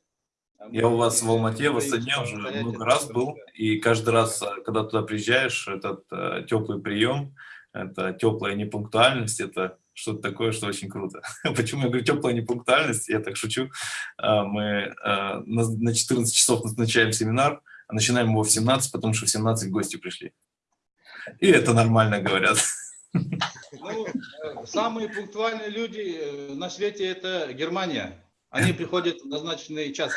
Я у вас в Алмате, в Астане уже много раз был, и каждый раз, э, когда туда приезжаешь, этот теплый прием, это теплая непунктуальность, это что-то такое, что очень круто. Почему я говорю теплая непунктуальность? Я так шучу. А, мы а, на 14 часов назначаем семинар, начинаем его в 17, потому что в 17 гости пришли. И это нормально, говорят. Ну, э, самые пунктуальные люди э, на свете – это Германия. Они приходят в назначенный час.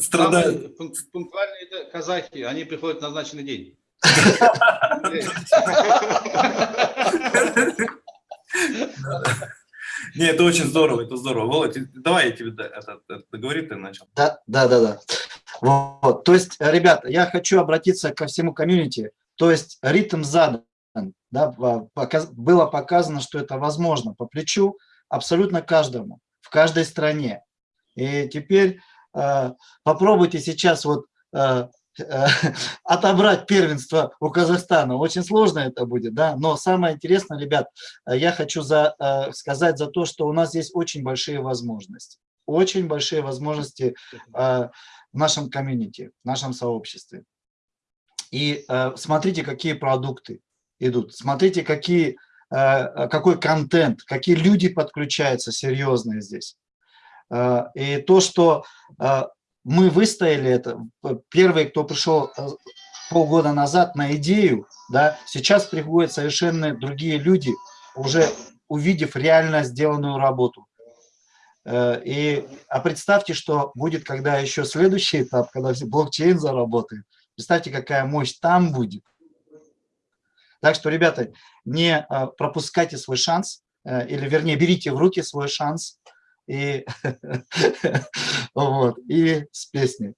Страдают. Самые пунктуальные – это казахи. Они приходят в назначенный день. Не, это очень здорово, это здорово. Володь, давай я тебе это, это договори, ты начал. Да, да, да, да. Вот. То есть, ребята, я хочу обратиться ко всему комьюнити. То есть ритм задан, да, показ, было показано, что это возможно по плечу абсолютно каждому, в каждой стране. И теперь э, попробуйте сейчас вот э, отобрать первенство у Казахстана. Очень сложно это будет, да, но самое интересное, ребят, я хочу за, э, сказать за то, что у нас есть очень большие возможности. Очень большие возможности э, в нашем комьюнити, в нашем сообществе. И э, смотрите, какие продукты идут, смотрите, какие, какой контент, какие люди подключаются серьезные здесь. И то, что мы выстояли это. Первый, кто пришел э, полгода назад на идею, да, сейчас приходят совершенно другие люди, уже увидев реально сделанную работу. Э, и, а представьте, что будет, когда еще следующий этап, когда блокчейн заработает. Представьте, какая мощь там будет. Так что, ребята, не э, пропускайте свой шанс, или, вернее, берите в руки свой шанс, и, вот, и с песней.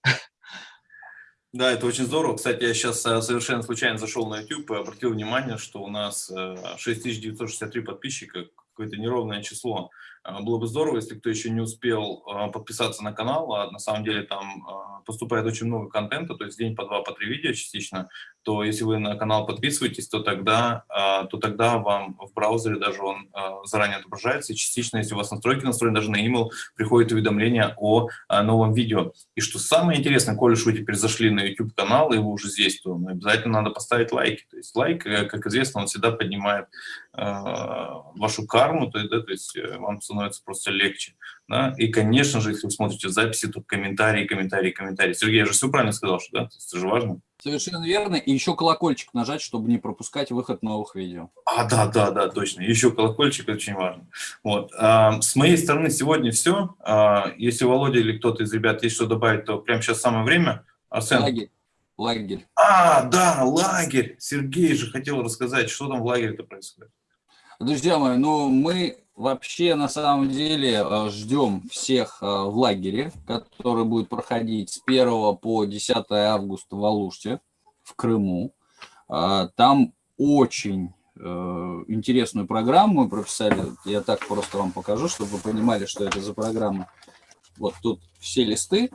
Да, это очень здорово. Кстати, я сейчас э, совершенно случайно зашел на YouTube и обратил внимание, что у нас 6963 э, подписчика, какое-то неровное число. А, было бы здорово, если кто еще не успел а, подписаться на канал, а на самом деле там а, поступает очень много контента, то есть день по два, по три видео частично, то если вы на канал подписываетесь, то тогда, то тогда вам в браузере даже он заранее отображается, и частично, если у вас настройки настроены, даже на email приходит уведомление о новом видео. И что самое интересное, коли уж вы теперь зашли на YouTube-канал, и вы уже здесь, то обязательно надо поставить лайки. То есть лайк, э, как известно, он всегда поднимает вашу карму, то, есть, то есть э, вам становится просто легче. Да? И, конечно же, если вы смотрите записи, то комментарии, комментарии, комментарии. Сергей, я же все правильно сказал, что да? Это же важно. Совершенно верно. И еще колокольчик нажать, чтобы не пропускать выход новых видео. А, да, да, да, точно. Еще колокольчик, очень важно. Вот. А, с моей стороны сегодня все. А, если Володя или кто-то из ребят есть что добавить, то прямо сейчас самое время. Арсен. Лагерь. Лагерь. А, да, лагерь. Сергей же хотел рассказать, что там в лагере-то происходит. Друзья мои, ну мы вообще на самом деле э, ждем всех э, в лагере, который будет проходить с 1 по 10 августа в Алуште, в Крыму. А, там очень э, интересную программу мы прописали. Я так просто вам покажу, чтобы вы понимали, что это за программа. Вот тут все листы,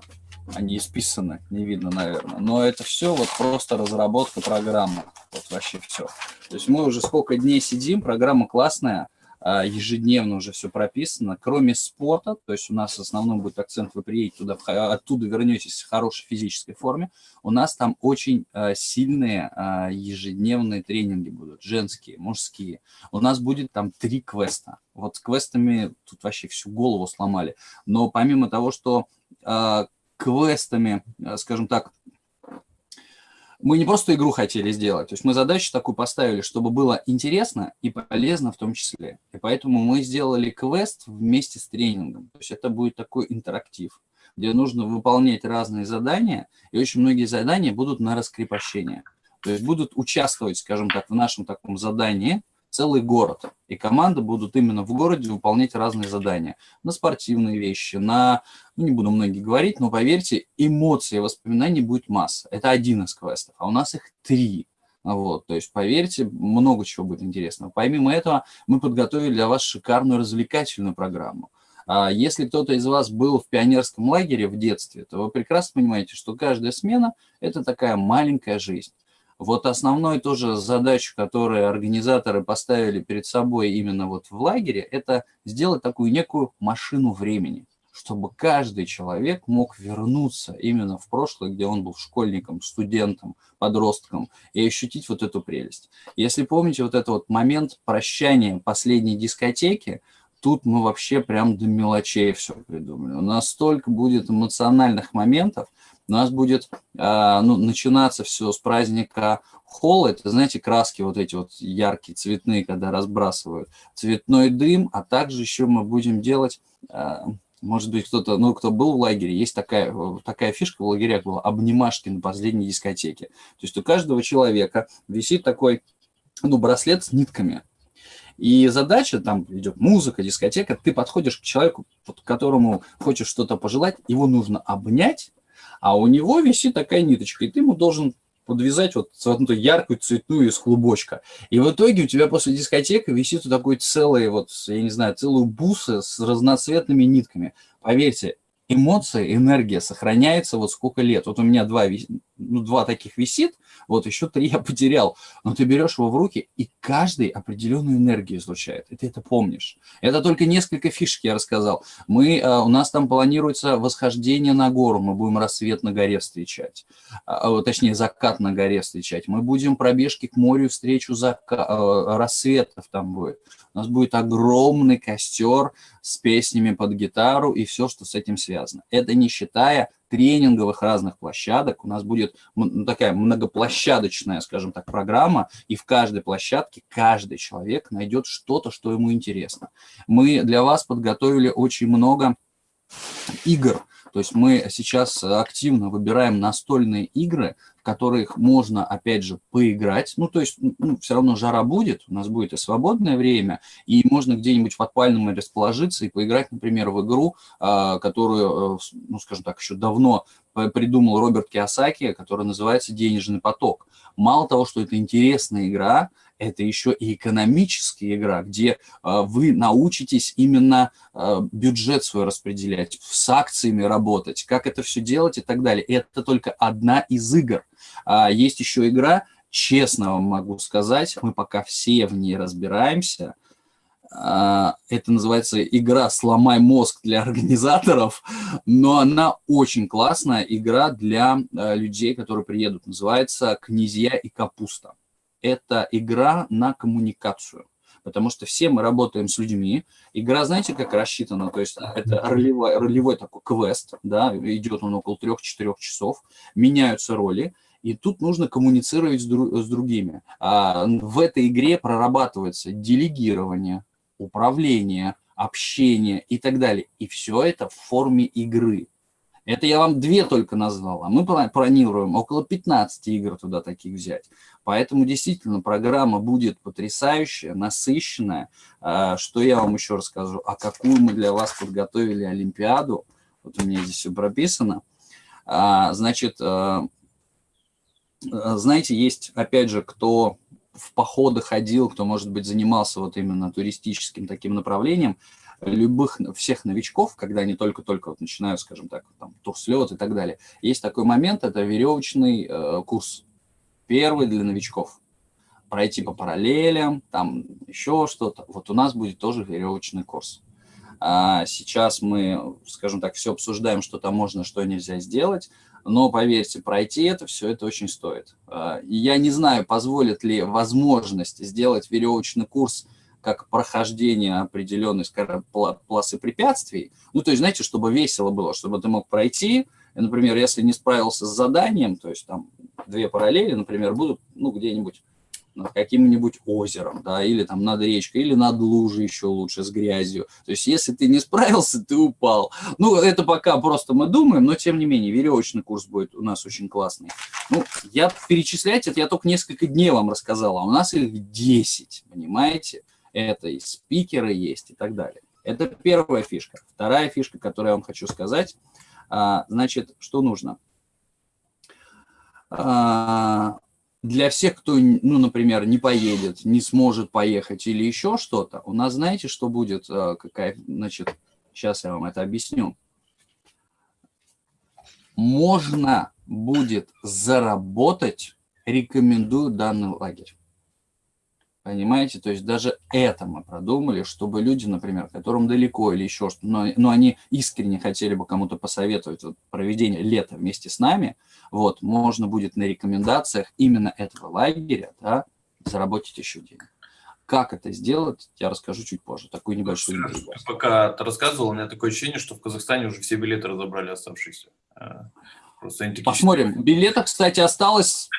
они исписаны, не видно, наверное. Но это все вот просто разработка программы. Вот вообще все. То есть мы уже сколько дней сидим, программа классная, ежедневно уже все прописано, кроме спорта, то есть у нас в основном будет акцент, вы приедете туда, оттуда вернетесь в хорошей физической форме, у нас там очень а, сильные а, ежедневные тренинги будут, женские, мужские. У нас будет там три квеста. Вот с квестами тут вообще всю голову сломали. Но помимо того, что квестами, скажем так, мы не просто игру хотели сделать, то есть мы задачу такую поставили, чтобы было интересно и полезно в том числе. И поэтому мы сделали квест вместе с тренингом. То есть это будет такой интерактив, где нужно выполнять разные задания, и очень многие задания будут на раскрепощение. То есть будут участвовать, скажем так, в нашем таком задании – целый город. И команды будут именно в городе выполнять разные задания. На спортивные вещи, на, ну не буду многие говорить, но поверьте, эмоции, воспоминаний будет масса. Это один из квестов, а у нас их три. Вот, то есть, поверьте, много чего будет интересного. Помимо этого, мы подготовили для вас шикарную развлекательную программу. А если кто-то из вас был в пионерском лагере в детстве, то вы прекрасно понимаете, что каждая смена – это такая маленькая жизнь. Вот основной тоже задачу, которую организаторы поставили перед собой именно вот в лагере, это сделать такую некую машину времени, чтобы каждый человек мог вернуться именно в прошлое, где он был школьником, студентом, подростком, и ощутить вот эту прелесть. Если помните вот этот вот момент прощания последней дискотеки, тут мы вообще прям до мелочей все придумали. У нас столько будет эмоциональных моментов, У нас будет а, ну, начинаться все с праздника холл, это, знаете, краски вот эти вот яркие, цветные, когда разбрасывают, цветной дым, а также еще мы будем делать, а, может быть, кто-то, ну, кто был в лагере, есть такая, такая фишка в лагерях была, обнимашки на последней дискотеке. То есть у каждого человека висит такой, ну, браслет с нитками, и задача, там идет музыка, дискотека, ты подходишь к человеку, которому хочешь что-то пожелать, его нужно обнять, а у него висит такая ниточка, и ты ему должен подвязать вот эту яркую цветную из клубочка. И в итоге у тебя после дискотеки висит вот такой целый, вот, я не знаю, целую бусы с разноцветными нитками. Поверьте, эмоции, энергия сохраняется вот сколько лет. Вот у меня два, ну, два таких висит, вот еще три я потерял. Но ты берешь его в руки, и каждый определенную энергию излучает. И ты это помнишь. Это только несколько фишек я рассказал. Мы, а, у нас там планируется восхождение на гору. Мы будем рассвет на горе встречать. А, точнее, закат на горе встречать. Мы будем пробежки к морю, встречу зака... А, рассветов там будет. У нас будет огромный костер с песнями под гитару и все, что с этим связано. Это не считая тренинговых разных площадок. У нас будет ну, такая многоплощадочная, скажем так, программа, и в каждой площадке каждый человек найдет что-то, что ему интересно. Мы для вас подготовили очень много игр, то есть мы сейчас активно выбираем настольные игры, в которых можно, опять же, поиграть. Ну, то есть ну, все равно жара будет, у нас будет и свободное время, и можно где-нибудь в подпальном расположиться и поиграть, например, в игру, а, которую, э, ну, скажем так, еще давно придумал Роберт Киосаки, которая называется «Денежный поток». Мало того, что это интересная игра, это еще и экономическая игра, где э, вы научитесь именно э, бюджет свой распределять, с акциями работать, как это все делать и так далее. это только одна из игр. А есть еще игра, честно вам могу сказать, мы пока все в ней разбираемся, а, это называется игра «Сломай мозг» для организаторов, но она очень классная игра для людей, которые приедут. Называется «Князья и капуста» это игра на коммуникацию. Потому что все мы работаем с людьми. Игра, знаете, как рассчитана? То есть это ролевой, ролевой такой квест, да, идет он около 3-4 часов, меняются роли, и тут нужно коммуницировать с, дру с другими. А в этой игре прорабатывается делегирование, управление, общение и так далее. И все это в форме игры. Это я вам две только назвал, а мы планируем около 15 игр туда таких взять. Поэтому действительно программа будет потрясающая, насыщенная. А, что я вам еще расскажу? А какую мы для вас подготовили Олимпиаду? Вот у меня здесь все прописано. А, значит, а, знаете, есть, опять же, кто в походы ходил, кто, может быть, занимался вот именно туристическим таким направлением, любых, всех новичков, когда они только-только вот начинают, скажем так, там, турслет и так далее, есть такой момент, это веревочный э, курс, первый для новичков. Пройти по параллелям, там еще что-то. Вот у нас будет тоже веревочный курс. А сейчас мы, скажем так, все обсуждаем, что там можно, что нельзя сделать, но поверьте, пройти это все, это очень стоит. А, я не знаю, позволит ли возможность сделать веревочный курс как прохождение определенной, скажем, полосы препятствий. Ну, то есть, знаете, чтобы весело было, чтобы ты мог пройти. Например, если не справился с заданием, то есть там две параллели, например, будут, ну, где-нибудь над каким-нибудь озером, да, или там над речкой, или над лужей еще лучше с грязью. То есть, если ты не справился, ты упал. Ну, это пока просто мы думаем, но тем не менее, веревочный курс будет у нас очень классный. Ну, я перечислять это, я только несколько дней вам рассказал, а у нас их 10, понимаете? Это и спикеры есть и так далее. Это первая фишка. Вторая фишка, которую я вам хочу сказать, а, значит, что нужно? А, для всех, кто, ну, например, не поедет, не сможет поехать или еще что-то, у нас, знаете, что будет? А, какая, значит, сейчас я вам это объясню. Можно будет заработать, рекомендую данный лагерь. Понимаете? То есть даже это мы продумали, чтобы люди, например, которым далеко или еще что-то, но, но они искренне хотели бы кому-то посоветовать вот, проведение лета вместе с нами, вот, можно будет на рекомендациях именно этого лагеря да, заработать еще денег. Как это сделать, я расскажу чуть позже. Такой небольшой интригу. Пока ты рассказывал, у меня такое ощущение, что в Казахстане уже все билеты разобрали оставшиеся. Э, Посмотрим. Билетов, кстати, осталось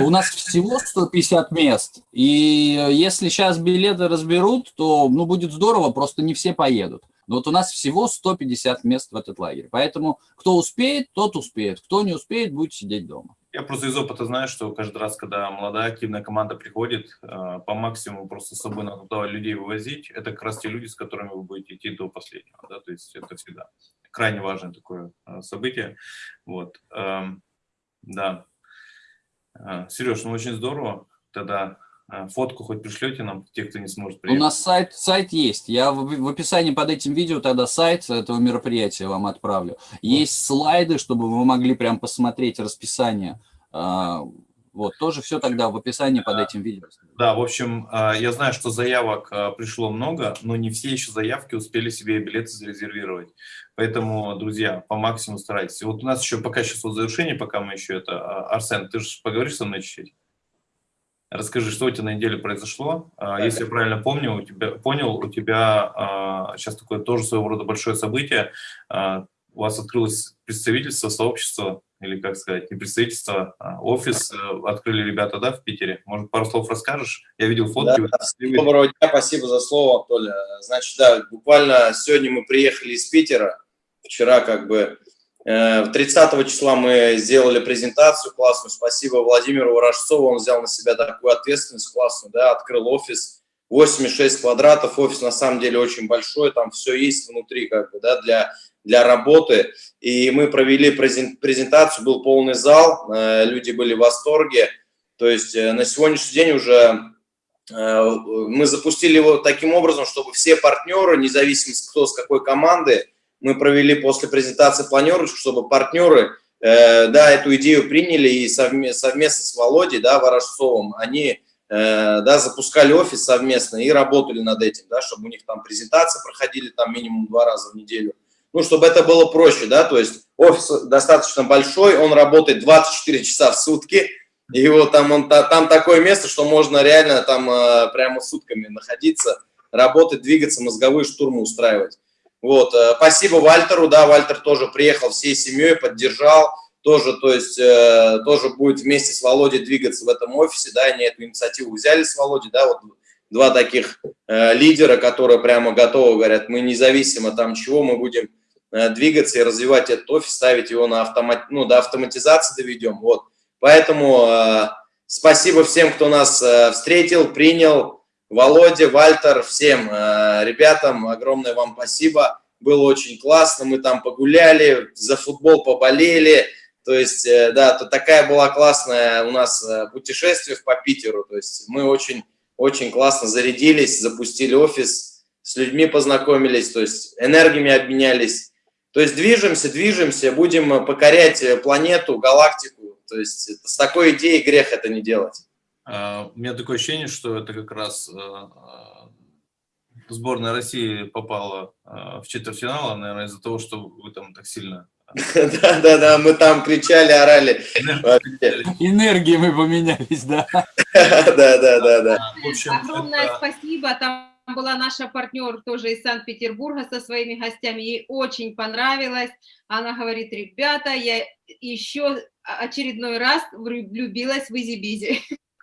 у нас всего 150 мест. И если сейчас билеты разберут, то ну, будет здорово, просто не все поедут. Но вот у нас всего 150 мест в этот лагерь. Поэтому кто успеет, тот успеет. Кто не успеет, будет сидеть дома. Я просто из опыта знаю, что каждый раз, когда молодая активная команда приходит, э, по максимуму просто с собой надо туда людей вывозить. Это как раз те люди, с которыми вы будете идти до последнего. Да? То есть это всегда крайне важное такое э, событие. Вот. Эм, да. Э, Сереж, ну очень здорово. Тогда фотку хоть пришлете нам, те, кто не сможет приехать. У нас сайт, сайт есть. Я в, в описании под этим видео тогда сайт этого мероприятия вам отправлю. Есть слайды, чтобы вы могли прям посмотреть расписание. Вот, тоже все тогда в описании под этим видео. Да, в общем, я знаю, что заявок пришло много, но не все еще заявки успели себе билеты зарезервировать. Поэтому, друзья, по максимуму старайтесь. Вот у нас еще пока сейчас вот завершение, пока мы еще это... Арсен, ты же поговоришь со мной чуть-чуть? Расскажи, что у тебя на неделе произошло. А, если я правильно помню, у тебя, понял, у тебя сейчас такое тоже своего рода большое событие. А, у вас открылось представительство, сообщество, или как сказать, не представительство, а офис э, открыли ребята, да, в Питере. Может, пару слов расскажешь? Я видел фотки. Да, доброго дня, спасибо за слово, Толя. Значит, да, буквально сегодня мы приехали из Питера. Вчера как бы 30 э, числа мы сделали презентацию классную. Спасибо Владимиру Ворожцову, он взял на себя такую ответственность классную, да, открыл офис 8,6 квадратов. Офис на самом деле очень большой, там все есть внутри как бы, да, для, для работы. И мы провели презентацию, был полный зал, э, люди были в восторге. То есть э, на сегодняшний день уже мы запустили его таким образом, чтобы все партнеры, независимо кто с какой команды, мы провели после презентации планерочку, чтобы партнеры, э, да, эту идею приняли и совместно, совместно с Володей, да, Ворожцовым, они, э, да, запускали офис совместно и работали над этим, да, чтобы у них там презентации проходили там минимум два раза в неделю. Ну, чтобы это было проще, да, то есть офис достаточно большой, он работает 24 часа в сутки, и вот там, он, там такое место, что можно реально там э, прямо сутками находиться, работать, двигаться, мозговые штурмы устраивать. Вот, э, спасибо Вальтеру, да, Вальтер тоже приехал всей семьей, поддержал, тоже, то есть, э, тоже будет вместе с Володей двигаться в этом офисе, да, они эту инициативу взяли с Володей, да, вот два таких э, лидера, которые прямо готовы, говорят, мы независимо там чего, мы будем э, двигаться и развивать этот офис, ставить его на автомат, ну, до автоматизации доведем, вот. Поэтому э, спасибо всем, кто нас э, встретил, принял, Володя, Вальтер, всем э, ребятам огромное вам спасибо. Было очень классно, мы там погуляли, за футбол поболели. То есть, э, да, то такая была классная у нас э, путешествие по Питеру. То есть мы очень, очень классно зарядились, запустили офис, с людьми познакомились, то есть энергиями обменялись. То есть движемся, движемся, будем покорять планету, галактику. То есть с такой идеей грех это не делать. А, у меня такое ощущение, что это как раз э, э, сборная России попала в четвертьфинал, наверное, из-за того, что вы там так сильно... Да-да-да, мы там кричали, орали. Энергии мы поменялись, да. Да-да-да. Огромное спасибо. Там была наша партнер тоже из Санкт-Петербурга со своими гостями. Ей очень понравилось. Она говорит, ребята, я еще очередной раз влюбилась в Изи-Бизи.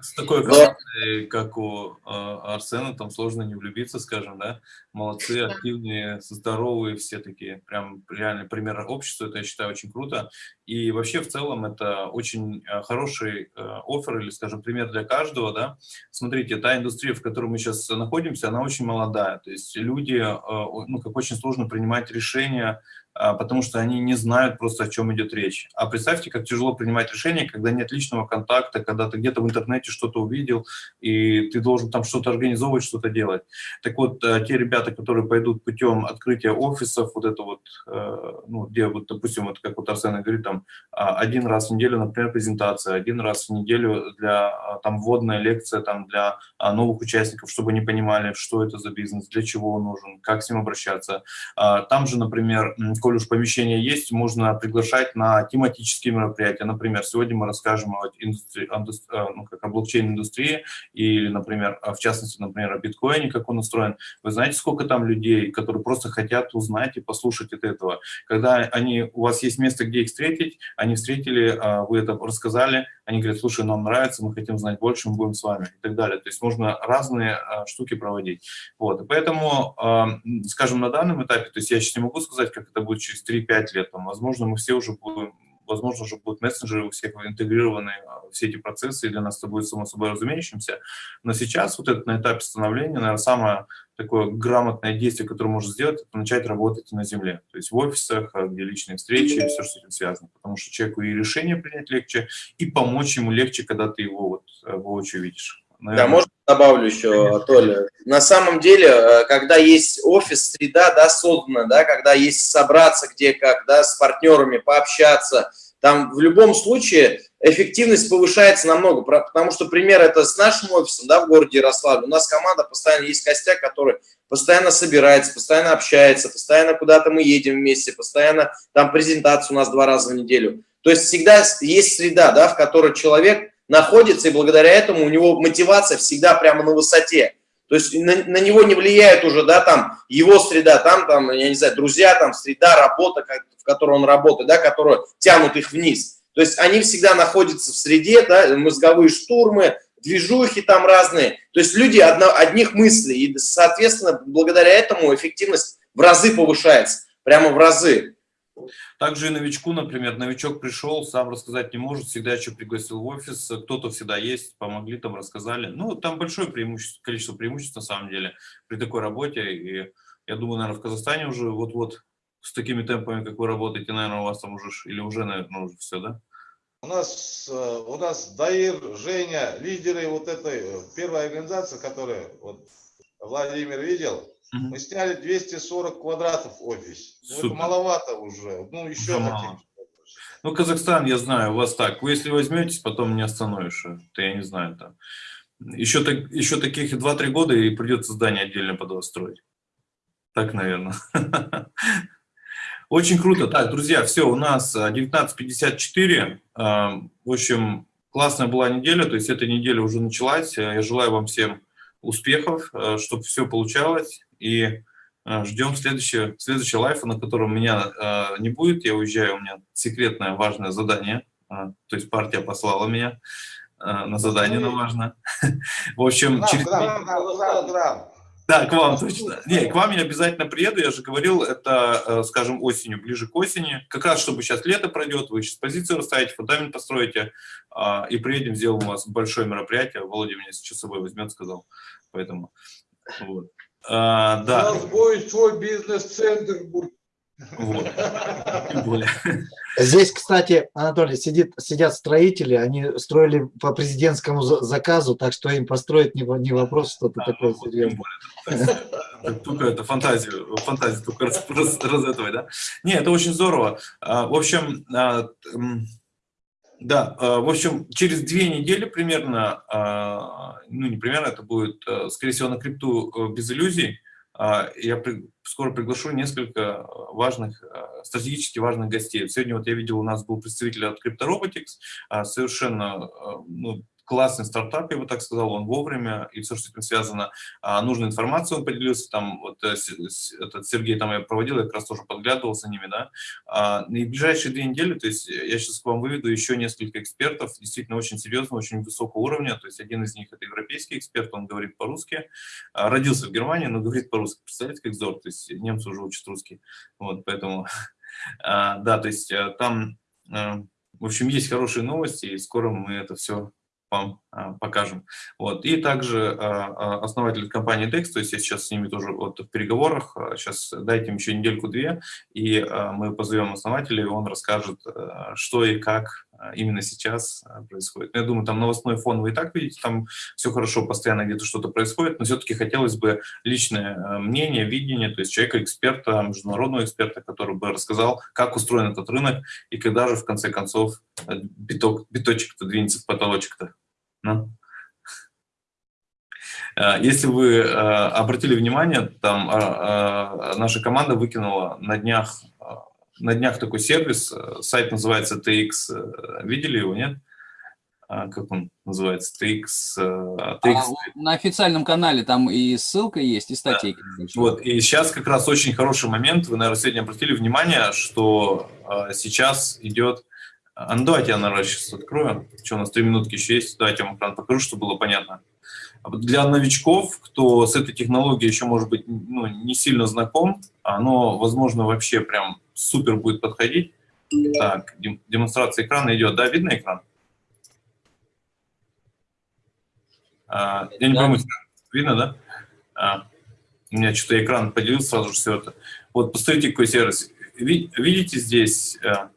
С такой командой, как у а, Арсена, там сложно не влюбиться, скажем, да? Молодцы, активные, здоровые, все такие, прям реальный пример общества, это я считаю очень круто. И вообще в целом это очень а, хороший а, офер или, скажем, пример для каждого, да? Смотрите, та индустрия, в которой мы сейчас находимся, она очень молодая, то есть люди, ну, как очень сложно принимать решения, потому что они не знают просто, о чем идет речь. А представьте, как тяжело принимать решения, когда нет личного контакта, когда ты где-то в интернете что-то увидел, и ты должен там что-то организовывать, что-то делать. Так вот, э, те ребята, которые пойдут путем открытия офисов, вот это вот, э, ну, где вот, допустим, вот как вот Арсен говорит, там, а, один раз в неделю, например, презентация, один раз в неделю для, а, там, вводная лекция, там, для новых участников, чтобы они понимали, что это за бизнес, для чего он нужен, как с ним обращаться. Там же, например, коль уж помещение есть, можно приглашать на тематические мероприятия. Например, сегодня мы расскажем о, индустрии, ну, как о блокчейн-индустрии или, например, в частности, например, о биткоине, как он устроен. Вы знаете, сколько там людей, которые просто хотят узнать и послушать от этого. Когда они, у вас есть место, где их встретить, они встретили, вы это рассказали, они говорят, слушай, нам нравится, мы хотим знать больше, мы будем с вами и так далее. То есть можно разные штуки проводить. Вот. Поэтому, скажем, на данном этапе, то есть я сейчас не могу сказать, как это будет через 3-5 лет, там, возможно, мы все уже будем возможно, уже будут мессенджеры у всех интегрированы, а, все эти процессы, и для нас это будет само собой разумеющимся. Но сейчас вот это на этапе становления, наверное, самое такое грамотное действие, которое можно сделать, это начать работать на земле. То есть в офисах, а, где личные встречи, и все, что с этим связано. Потому что человеку и решение принять легче, и помочь ему легче, когда ты его вот э, воочию видишь. Наверное. Да, можно добавлю еще, Толя. На самом деле, э, когда есть офис, среда, да, создана, да, когда есть собраться где как, да, с партнерами, пообщаться, там в любом случае эффективность повышается намного, потому что пример это с нашим офисом, да, в городе Ярославль. У нас команда постоянно есть костяк, который постоянно собирается, постоянно общается, постоянно куда-то мы едем вместе, постоянно там презентация у нас два раза в неделю. То есть всегда есть среда, да, в которой человек находится, и благодаря этому у него мотивация всегда прямо на высоте. То есть на, на него не влияет уже, да, там, его среда, там, там, я не знаю, друзья, там, среда, работа, в которой он работает, да, которые тянут их вниз. То есть они всегда находятся в среде, да, мозговые штурмы, движухи там разные. То есть люди одно, одних мыслей, и, соответственно, благодаря этому эффективность в разы повышается, прямо в разы. Также и новичку, например, новичок пришел, сам рассказать не может, всегда еще пригласил в офис, кто-то всегда есть, помогли, там рассказали. Ну, там большое преимущество, количество преимуществ на самом деле при такой работе. И я думаю, наверное, в Казахстане уже вот-вот с такими темпами, как вы работаете, наверное, у вас там уже, или уже, наверное, уже все, да? У нас, э, у нас Даир, Женя, лидеры вот этой э, первой организации, которая вот Владимир видел, Угу. Мы сняли 240 квадратов офис. Ну, это маловато уже. Ну, еще хотим. Ну, Казахстан, я знаю, у вас так. Вы если возьметесь, потом не остановишь. Это я не знаю. Там. Еще, так, еще таких 2-3 года и придется здание отдельно под вас строить. Так, наверное. Очень круто. Так, друзья, все, у нас 19.54. А, в общем, классная была неделя, то есть эта неделя уже началась. Я желаю вам всем успехов, чтобы все получалось. И э, ждем следующего, следующего лайфа, на котором меня э, не будет. Я уезжаю, у меня секретное важное задание. то есть партия послала меня на задание на важное. В общем, через... Да, к вам точно. Не, к вам я обязательно приеду, я же говорил, это, скажем, осенью, ближе к осени. Как раз, чтобы сейчас лето пройдет, вы сейчас позицию расставите, фундамент построите, и приедем, сделаем у вас большое мероприятие. Володя меня сейчас с собой возьмет, сказал. Поэтому, вот. А, да. У нас будет свой бизнес-центр. Вот. Здесь, кстати, Анатолий, сидит, сидят строители, они строили по президентскому заказу, так что им построить не, не вопрос, что-то а, такое вот, серьезное. Только это фантазию, фантазию только раз, раз, раз этого, да? Не, это очень здорово. А, в общем, а, да, э, в общем, через две недели примерно, а, ну не примерно, это будет, э, скорее всего, на крипту э, без иллюзий, а, я скоро приглашу несколько важных, стратегически важных гостей. Сегодня вот я видел, у нас был представитель от CryptoRobotics, а, совершенно ну, классный стартап, я бы так сказал, он вовремя, и все, что с этим связано, а, нужную информацию он поделился, там, вот э, этот Сергей там я проводил, я как раз тоже подглядывал за ними, да, а, и ближайшие две недели, то есть я сейчас к вам выведу еще несколько экспертов, действительно очень серьезно, очень высокого уровня, то есть один из них это европейский эксперт, он говорит по-русски, а, родился в Германии, но говорит по-русски, представляете, как здорово, то есть немцы уже учат русский, вот, поэтому, да, то есть э, там, э, в общем, есть хорошие новости, и скоро мы это все вам а, покажем. Вот. И также а, а, основатель компании DEX, то есть я сейчас с ними тоже вот в переговорах, сейчас дайте им еще недельку-две, и мы позовем основателя, и он расскажет, что и как именно сейчас происходит. Я думаю, там новостной фон вы и так видите, там все хорошо, постоянно где-то что-то происходит, но все-таки хотелось бы личное мнение, видение, то есть человека-эксперта, международного эксперта, который бы рассказал, как устроен этот рынок, и когда же в конце концов биток, биточек-то двинется в потолочек-то. Ну. Если вы обратили внимание, там наша команда выкинула на днях на днях такой сервис, э, сайт называется TX, э, видели его, нет? А, как он называется? TX, TX. А на официальном канале там и ссылка есть, и статейка. Да. Вот, и сейчас как раз очень хороший момент, вы, наверное, сегодня обратили внимание, что сейчас идет... А, ну, давайте я, наверное, сейчас открою. Что, у нас три минутки еще есть? Давайте я вам экран покажу, чтобы было понятно. Для новичков, кто с этой технологией еще, может быть, ну, не сильно знаком, оно, возможно, вообще прям супер будет подходить. Так, демонстрация экрана идет. Да, видно экран? А, я не да. пойму, видно, да? А, у меня что-то экран поделился сразу же все это. Вот, посмотрите, какой сервис. Видите здесь, а,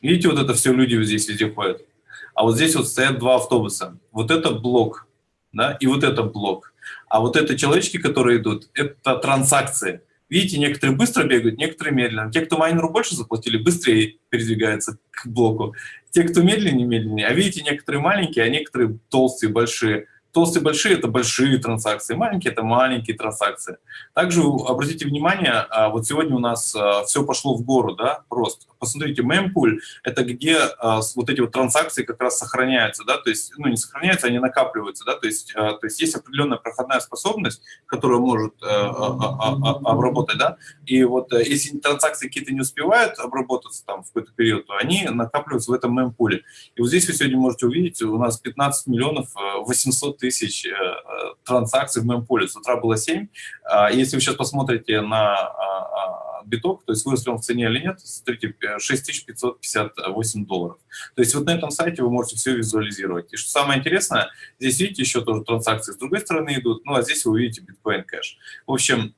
видите, вот это все люди вот здесь везде ходят а вот здесь вот стоят два автобуса. Вот это блок, да, и вот это блок. А вот это человечки, которые идут, это транзакции. Видите, некоторые быстро бегают, некоторые медленно. Те, кто майнеру больше заплатили, быстрее передвигаются к блоку. Те, кто медленнее, медленнее. А видите, некоторые маленькие, а некоторые толстые, большие. Толстые большие – это большие транзакции, маленькие – это маленькие транзакции. Также обратите внимание, а, вот сегодня у нас а, все пошло в гору, да, просто. Посмотрите, мемпуль – это где а, вот эти вот транзакции как раз сохраняются, да, то есть, ну, не сохраняются, они накапливаются, да, то есть, то есть есть определенная проходная способность, которая может обработать, да, и вот э, если транзакции какие-то не успевают обработаться там в какой-то период, то они накапливаются в этом мемпуле. И вот здесь вы сегодня можете увидеть, у нас 15 миллионов 800 тысяч э, э, транзакций в мемполе. С утра было 7. А, если вы сейчас посмотрите на а, а, биток, то есть вырос ли он в цене или нет, смотрите, 6558 долларов. То есть вот на этом сайте вы можете все визуализировать. И что самое интересное, здесь видите еще тоже транзакции с другой стороны идут, ну а здесь вы увидите биткоин кэш. В общем,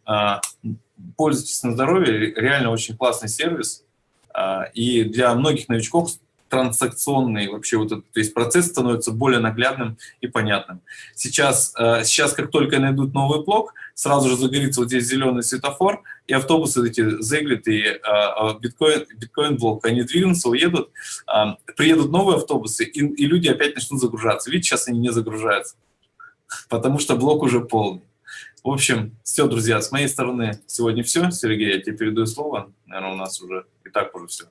пользуйтесь на здоровье, реально очень классный сервис. И для многих новичков транзакционный вообще вот этот, то есть процесс становится более наглядным и понятным. Сейчас, э, сейчас как только найдут новый блок, сразу же загорится вот здесь зеленый светофор, и автобусы эти заглитые, э, биткоин, биткоин блок, они двинутся, уедут, э, приедут новые автобусы, и, и люди опять начнут загружаться. Видите, сейчас они не загружаются, потому что блок уже полный. В общем, все, друзья, с моей стороны сегодня все. Сергей, я тебе передаю слово. Наверное, у нас уже и так уже все.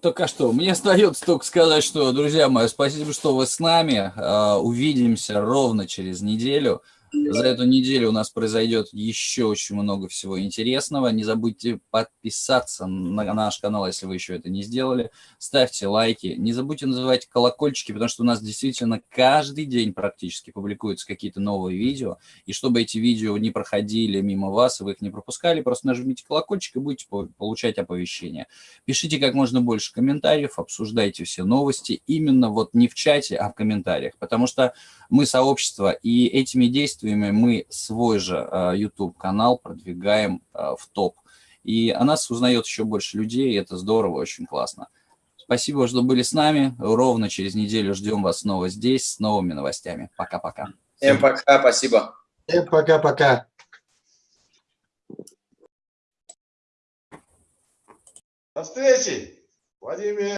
Только что. Мне остается только сказать, что, друзья мои, спасибо, что вы с нами. А, увидимся ровно через неделю. За эту неделю у нас произойдет еще очень много всего интересного. Не забудьте подписаться на наш канал, если вы еще это не сделали. Ставьте лайки. Не забудьте называть колокольчики, потому что у нас действительно каждый день практически публикуются какие-то новые видео. И чтобы эти видео не проходили мимо вас, и вы их не пропускали, просто нажмите колокольчик и будете получать оповещения. Пишите как можно больше комментариев, обсуждайте все новости именно вот не в чате, а в комментариях. Потому что мы сообщество, и этими действиями мы свой же а, YouTube-канал продвигаем а, в топ. И о нас узнает еще больше людей, и это здорово, очень классно. Спасибо, что были с нами. Ровно через неделю ждем вас снова здесь с новыми новостями. Пока-пока. Всем пока, спасибо. Всем пока-пока. До встречи, Владимир.